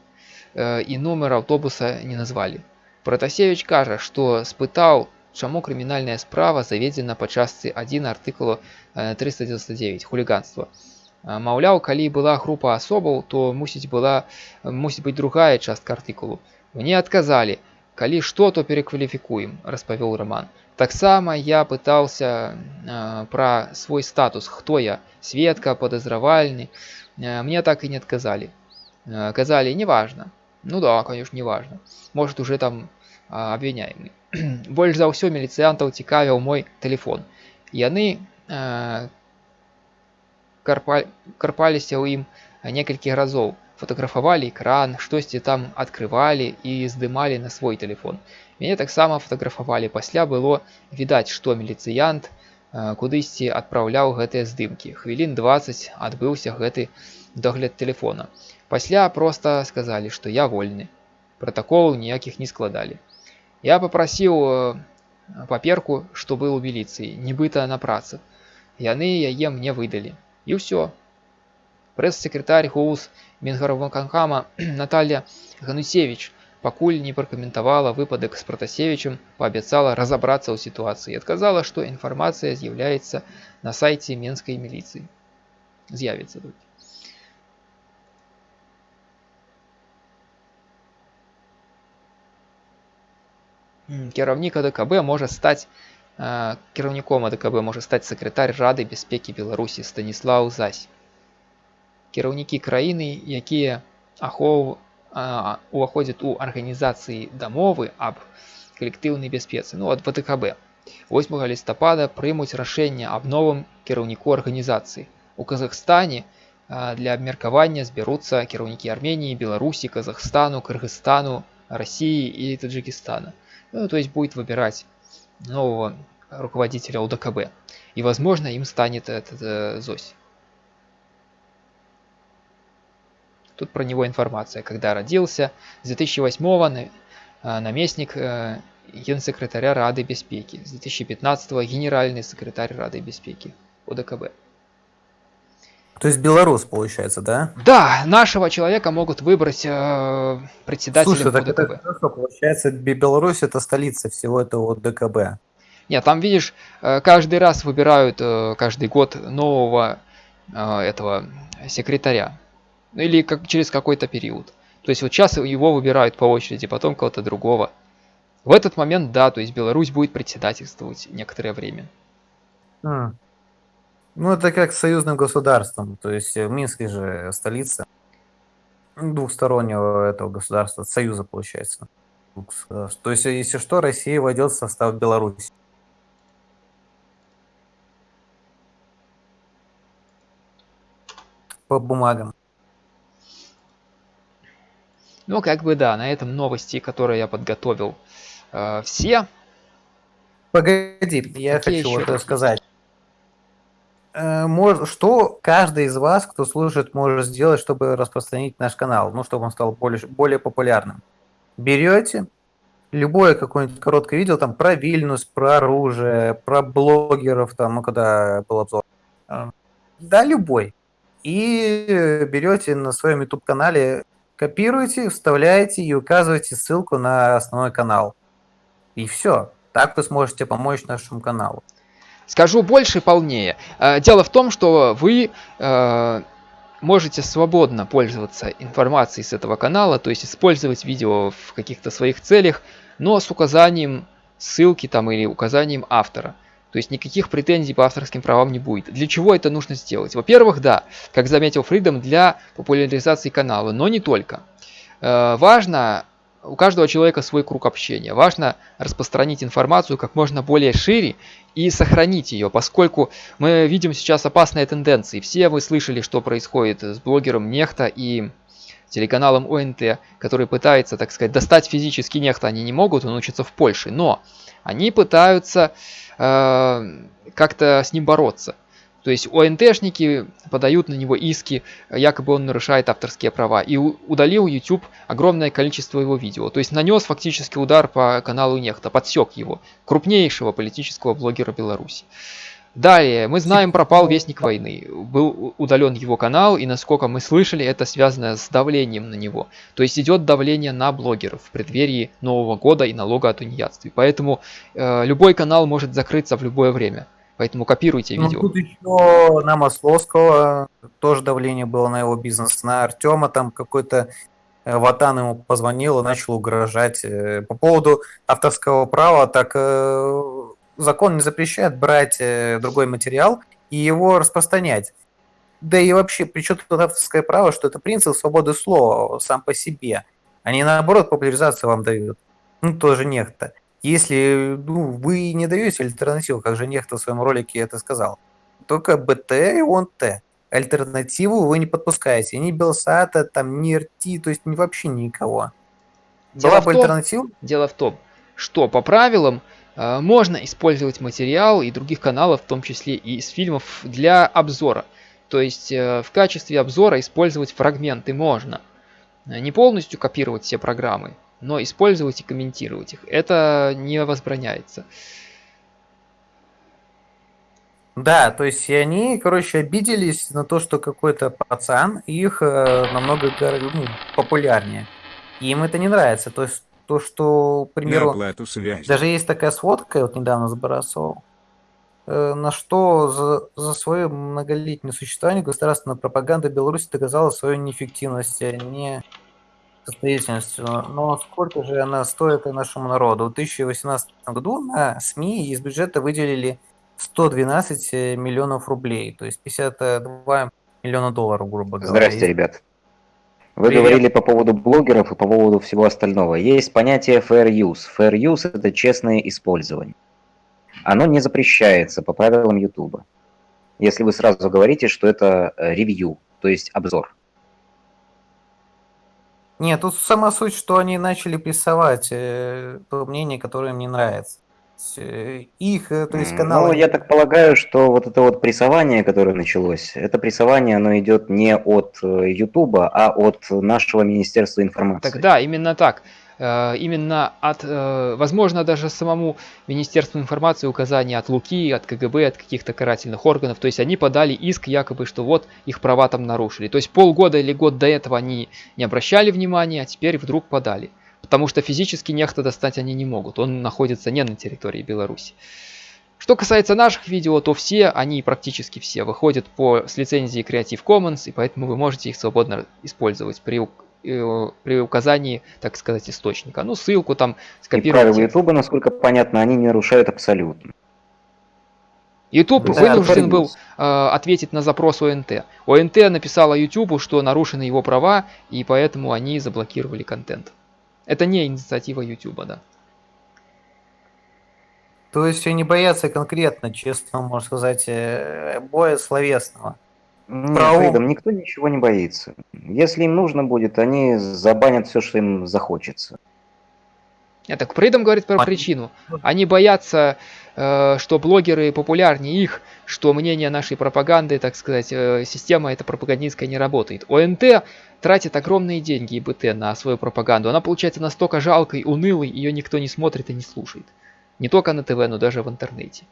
э, і нумар аўтобуса не назвалі. Пратасевич кажа, што спытаў чаму крымінальная справа заведзена па частцы 1 артыкулу 399 хуліганства маўляў калі была група асобаў то мусіць была мусіць быць другая частка артыкулу мне адказалі калі што то перакваліфікуем распавёл роман таксама я пытался э, пра свой статус хто я сведка падазравальны э, мне так і не адказалі э, казалі неважно ну да конечно неважно может уже там абвіняемы больш за ўсё міліцыянтаў цікавіў мой телефон яны э, карпа, карпаліся ў ім некалькі разоў фотаграфавалі экран штосьці там открывалі і здымалі на свой телефон мяне таксама фотаграфавалі пасля было відаць што міліцыянт э, кудысьці адпраўляў гэтыя здымкі хвілін 20 адбыўся гэты догляд телефона пасля просто сказалі што я вольны протаколаў ніякіх не складалі я попросіў э, паперку што был у міліцыі нібыта на працы яны яе мне выдалі і ўсё прэс-секретарь гоус мінгараваканхама Наталья ганусевич пакуль не пракаментавала выпадак з пратасевічем паабяцала разабрацца ў сітуацыі адказала што інфармацыя з'яўляецца на сайце менскай міліцыі з'явіцца тут кіраўнік АДКБ можа стаць кіраўніком АДКБ можа стаць сакратарь рады бяспекі беларусі станіслав зась кіраўнікі краіны якія ахоў уваходзяць у арганізацыі дамовы аб калектыўнай бяспецы ну ад вткб 8 лістапада прымуць рашэнне аб новым кіраўніку арганізацыі у казахстане для абмеркавання збяруцца кіраўнікі арменії беларусі казахстану кыргызстану россии і таджикистана Ну, то есть будет выбирать нового руководителя УДКБ. И, возможно, им станет этот э, Зось. Тут про него информация. Когда родился, с 2008 на, э, наместник э, генсекретаря Рады Беспеки, с 2015 генеральный секретарь Рады Беспеки УДКБ. То есть белорус, получается, да? Да, нашего человека могут выбрать э, председателем Слушай, так УДКБ. это хорошо, получается, Бе- Беларусь это столица всего этого ДКБ. Нет, там, видишь, э, каждый раз выбирают, э, каждый год нового э, этого секретаря. Ну, Или как, через какой-то период. То есть вот сейчас его выбирают по очереди, потом кого-то другого. В этот момент, да, то есть Беларусь будет председательствовать некоторое время. М. Ну, это как с союзным государством. То есть э, Минск же столица двухстороннего этого государства, союза, получается. государств. То есть, э, если что, Россия войдет в состав Беларуси. По бумагам. Ну, как бы да, на этом новости, которые я подготовил, э, все. Погоди, я Какие хочу вот сказать. Э, мож- Что каждый из вас, кто слушает, может сделать, чтобы распространить наш канал, ну, чтобы он стал более, более популярным? Берете любое какое-нибудь короткое видео там про Вильнюс, про оружие, про блогеров, там, ну, когда был обзор. А, Да, любой. И берете на своем YouTube-канале, копируете, вставляете и указываете ссылку на основной канал. И все. Так вы сможете помочь нашему каналу. Скажу больше и полнее. Э, Дело в том, что вы э, можете свободно пользоваться информацией с этого канала, то есть использовать видео в каких-то своих целях, но с указанием ссылки там или указанием автора. То есть никаких претензий по авторским правам не будет. Для чего это нужно сделать? Во-первых, да, как заметил Фридом, для популяризации канала, но не только. Э, важно, у каждого человека свой круг общения. Важно распространить информацию как можно более шире и сохранить ее, поскольку мы видим сейчас опасные тенденции. Все вы слышали, что происходит с блогером Нехта и телеканалом ОНТ, который пытается, так сказать, достать физически Нехта, они не могут, он учится в Польше, но они пытаются э, как-то с ним бороться. То есть ОНТшники подают на него иски, якобы он нарушает авторские права. И удалил YouTube огромное количество его видео. То есть нанес фактически удар по каналу Нехта, подсек его, крупнейшего политического блогера Беларуси. Далее, мы знаем, пропал Вестник войны. Был удален его канал, и насколько мы слышали, это связано с давлением на него. То есть идет давление на блогеров в преддверии Нового года и налога о тунеядстве. Поэтому э, любой канал может закрыться в любое время. Поэтому копируйте Ну, видео. тут еще на Масловского тоже давление было на его бизнес. На Артема там какой-то э, Ватан ему позвонил и начал угрожать. Э, По поводу авторского права, так э, закон не запрещает брать другой материал и его распространять. Да и вообще, при чем тут авторское право, что это принцип свободы слова сам по себе. Они наоборот популяризацию вам дают. Ну, тоже нехто. Если ну, вы не даете альтернативу, как же нехто в своем ролике это сказал, только БТ и ОНТ. Альтернативу вы не подпускаете. Ни Белсата, там, ни РТ, то есть ни, вообще никого. Дело Была в том- альтернатива, Дело в том, что по правилам э, можно использовать материал и других каналов, в том числе и из фильмов, для обзора. То есть э, в качестве обзора использовать фрагменты можно. Э, Не полностью копировать все программы, но использовать и комментировать их. Это не возбраняется. Да, то есть и они, короче, обиделись на то, что какой-то пацан их э, намного ну, популярнее. И им это не нравится. То есть то, что, к примеру, даже есть такая сводка, я вот недавно забросил, э, на что за, за свое многолетнее существование государственная пропаганда Беларуси доказала свою неэффективность, а не состоятельность. Но сколько же она стоит и нашему народу? В 2018 году на СМИ из бюджета выделили 112 миллионов рублей, то есть 52 миллиона долларов, грубо говоря. Здрасте, И- ребят. Вы Привет. говорили по поводу блогеров и по поводу всего остального. Есть понятие fair use. Fair use – это честное использование. Оно не запрещается по правилам YouTube. Если вы сразу говорите, что это э, ревью, то есть обзор. Нет, тут сама суть, что они начали прессовать э, то мнение, которое им не нравится. Э, Их, э, то есть каналы... Ну, я так полагаю, что вот это вот прессование, которое началось, это прессование, оно идет не от YouTube, а от нашего Министерства информации. Тогда именно так. Э, Именно от, э, возможно, даже самому Министерству информации указания от Луки, от КГБ, от каких-то карательных органов. То есть они подали иск якобы, что вот их права там нарушили. То есть полгода или год до этого они не обращали внимания, а теперь вдруг подали. Потому что физически нехто достать они не могут. Он находится не на территории Беларуси. Что касается наших видео, то все, они практически все, выходят по, с лицензии Creative Commons, и поэтому вы можете их свободно использовать при, при указании, так сказать, источника. Ну, ссылку там И правила. YouTube, насколько понятно, они не нарушают абсолютно. YouTube Да, вынужден был э, ответить на запрос ОНТ. ОНТ написала YouTube, что нарушены его права, и поэтому они заблокировали контент. Это не инициатива YouTube, да. То есть они боятся конкретно, честно можно сказать, э, боя словесного. Нет. Фридом, никто ничего не боится. Если им нужно будет, они забанят все, что им захочется. Нет, так Фридом говорит про причину. Они боятся, э, что блогеры популярнее их, что мнение нашей пропаганды, так сказать, э, система эта пропагандистская не работает. ОНТ тратит огромные деньги и БТ на свою пропаганду. Она получается настолько жалкой, унылой, ее никто не смотрит и не слушает. Не только на ТВ, но даже в интернете.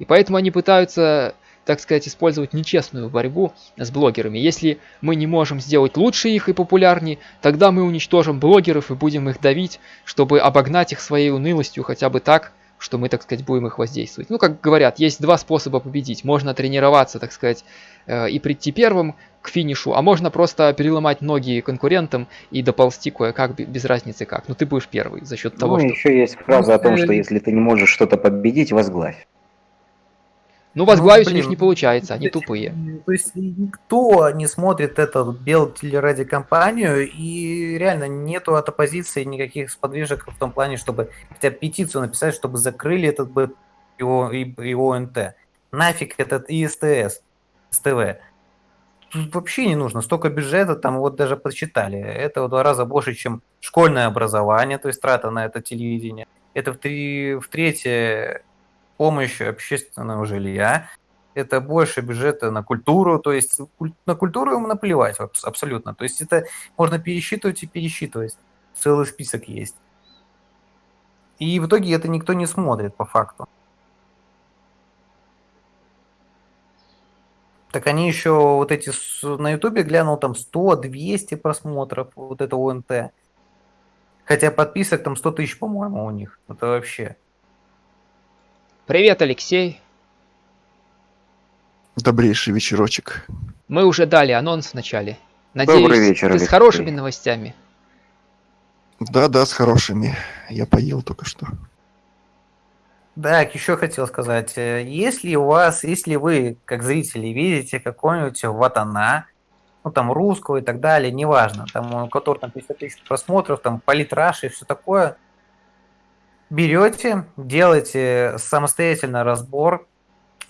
И поэтому они пытаются, так сказать, использовать нечестную борьбу с блогерами. Если мы не можем сделать лучше их и популярнее, тогда мы уничтожим блогеров и будем их давить, чтобы обогнать их своей унылостью хотя бы так, что мы, так сказать, будем их воздействовать. Ну, как говорят, есть два способа победить. Можно тренироваться, так сказать, э, и прийти первым к финишу, а можно просто переломать ноги конкурентам и доползти кое-как, бе- без разницы как. Но ты будешь первый за счет того, ну, что... еще есть фраза о том, что если ты не можешь что-то победить, возглавь. Ну, возглавить у блин, них не получается, они тупые. То есть никто не смотрит эту белтелерадиокомпанию, и реально нету от оппозиции никаких сподвижек в том плане, чтобы хотя бы петицию написать, чтобы закрыли этот бы его, и, и ОНТ. Нафиг этот ИСТС, СТВ. Тут вообще не нужно. Столько бюджета, там вот даже подсчитали. Это в два раза больше, чем школьное образование, то есть трата на это телевидение. Это в, три, в третье помощь общественного жилья. Это больше бюджета на культуру, то есть на культуру ему наплевать абс- абсолютно. То есть это можно пересчитывать и пересчитывать. Целый список есть. И в итоге это никто не смотрит по факту. Так они еще вот эти на Ютубе глянул там 100-200 просмотров, вот это ОНТ. Хотя подписок там 100 тысяч, по-моему, у них. Это вообще. Привет, Алексей. Добрейший вечерочек. Мы уже дали анонс в начале. Надеюсь, Добрый вечер, ты с Алексей. хорошими новостями. Да-да, с хорошими. Я поел только что. Так, еще хотел сказать, э, если у вас, если вы, как зрители, видите какой-нибудь ватана, ну там русского и так далее, неважно, там у которого там 50 тысяч просмотров, там политраш и все такое, берете, делаете самостоятельно разбор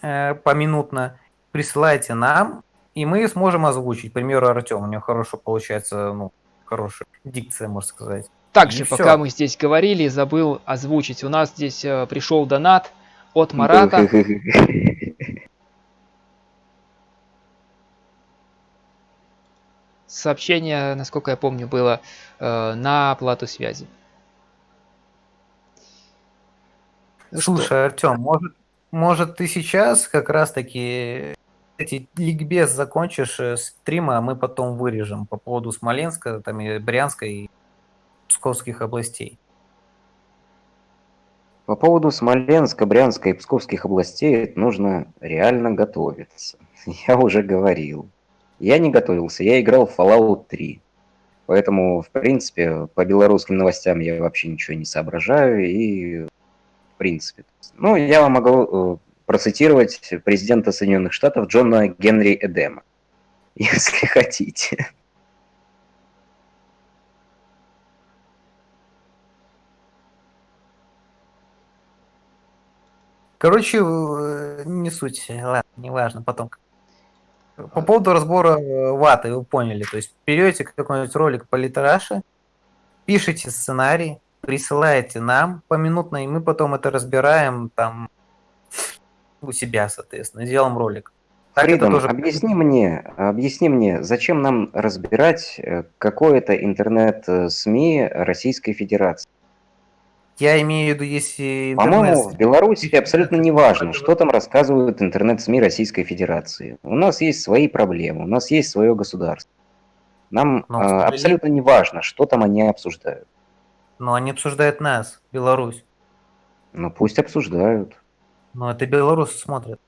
э, поминутно, присылайте нам, и мы сможем озвучить. К примеру, Артем, у него хорошо получается, ну, хорошая дикция, можно сказать. Также, И пока всё. мы здесь говорили, забыл озвучить. У нас здесь э, пришел донат от Марата. Сообщение, насколько я помню, было э, на оплату связи. Ну что, Слушай, Артем, может, может ты сейчас как раз-таки эти ликбез закончишь э, стрима, а мы потом вырежем по поводу Смоленска, там и Брянска и Псковских областей. По поводу Смоленска, Брянска и Псковских областей нужно реально готовиться. Я уже говорил. Я не готовился, я играл в Fallout 3. Поэтому, в принципе, по белорусским новостям я вообще ничего не соображаю. И, принципе... Ну, я вам могу э, процитировать президента Соединенных Штатов Джона Генри Эдема. Если хотите. Короче, э, не суть, ладно, неважно, потом. По поводу разбора э, ваты, вы поняли, то есть берете какой-нибудь ролик по литераше, пишите сценарий, присылаете нам поминутно, и мы потом это разбираем там у себя, соответственно, делаем ролик. Так Фридом, тоже- объясни мне, объясни мне, зачем нам разбирать э, какое-то интернет-СМИ Российской Федерации? Я имею в виду, если По-моему, интернет... в Беларуси абсолютно не важно, что там рассказывают интернет-СМИ Российской Федерации. У нас есть свои проблемы, у нас есть свое государство. Нам э, сожалению- абсолютно не важно, что там они обсуждают. Но они обсуждают нас, Беларусь. Ну пусть обсуждают. Но это белорусы смотрят.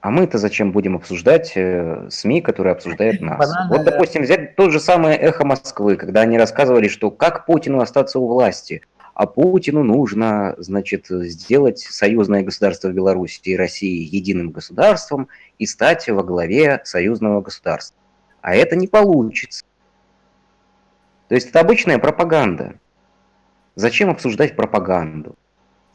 А мы-то зачем будем обсуждать э, СМИ, которые обсуждают нас? Банально, Вот, допустим, взять тот же самое «Эхо Москвы», когда они рассказывали, что как Путину остаться у власти, а Путину нужно, значит, сделать союзное государство Беларуси и России единым государством и стать во главе союзного государства. А это не получится. То есть это обычная пропаганда. Зачем обсуждать пропаганду?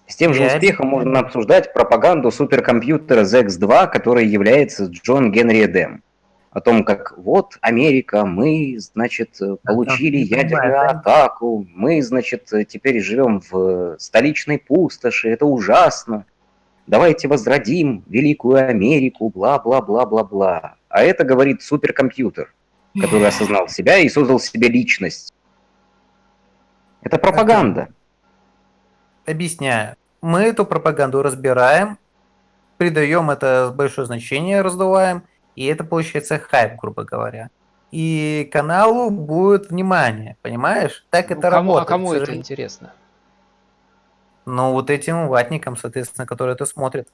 С тем же Я успехом можно обсуждать пропаганду суперкомпьютера ZX2, который является Джон Генри Эдем. О том, как вот Америка, мы, значит, э, получили ядерную да? атаку, мы, значит, э, теперь живем в столичной пустоши, это ужасно. Давайте возродим Великую Америку, бла-бла-бла-бла-бла. А это говорит суперкомпьютер, который осознал себя и создал себе личность. Это пропаганда. Объясняю. Мы эту пропаганду разбираем, придаем это большое значение, раздуваем, и это получается хайп, грубо говоря. И каналу будет внимание, понимаешь? Так ну, это кому, работает. а кому это интересно? Ну, вот этим ватникам, соответственно, которые это смотрят.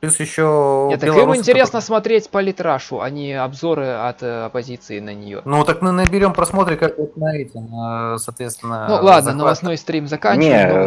Плюс еще Нет, так белорусы, интересно которые- смотреть политрашу, а не обзоры от э, оппозиции на нее. Ну, так мы наберем просмотры, как вот на эти, соответственно... Ну ладно, захват. новостной стрим заканчиваем. Не,